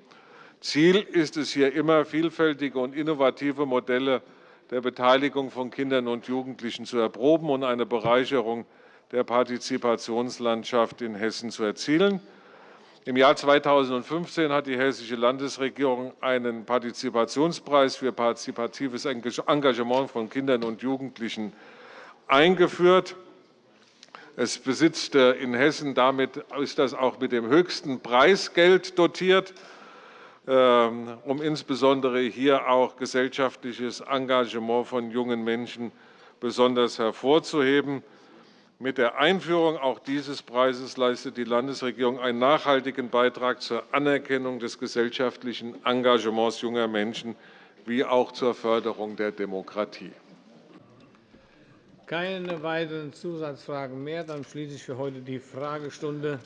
Ziel ist es hier immer, vielfältige und innovative Modelle der Beteiligung von Kindern und Jugendlichen zu erproben und eine Bereicherung der Partizipationslandschaft in Hessen zu erzielen. Im Jahr 2015 hat die Hessische Landesregierung einen Partizipationspreis für partizipatives Engagement von Kindern und Jugendlichen eingeführt. Es besitzt äh, in Hessen damit ist das auch mit dem höchsten Preisgeld dotiert. ähm, um insbesondere hier auch gesellschaftliches Engagement von jungen Menschen besonders hervorzuheben. Mit der Einführung auch dieses Preises leistet die Landesregierung einen nachhaltigen Beitrag zur Anerkennung des gesellschaftlichen Engagements junger Menschen wie auch zur Förderung der Demokratie. Keine weiteren Zusatzfragen mehr. Dann schließe ich für heute die Fragestunde.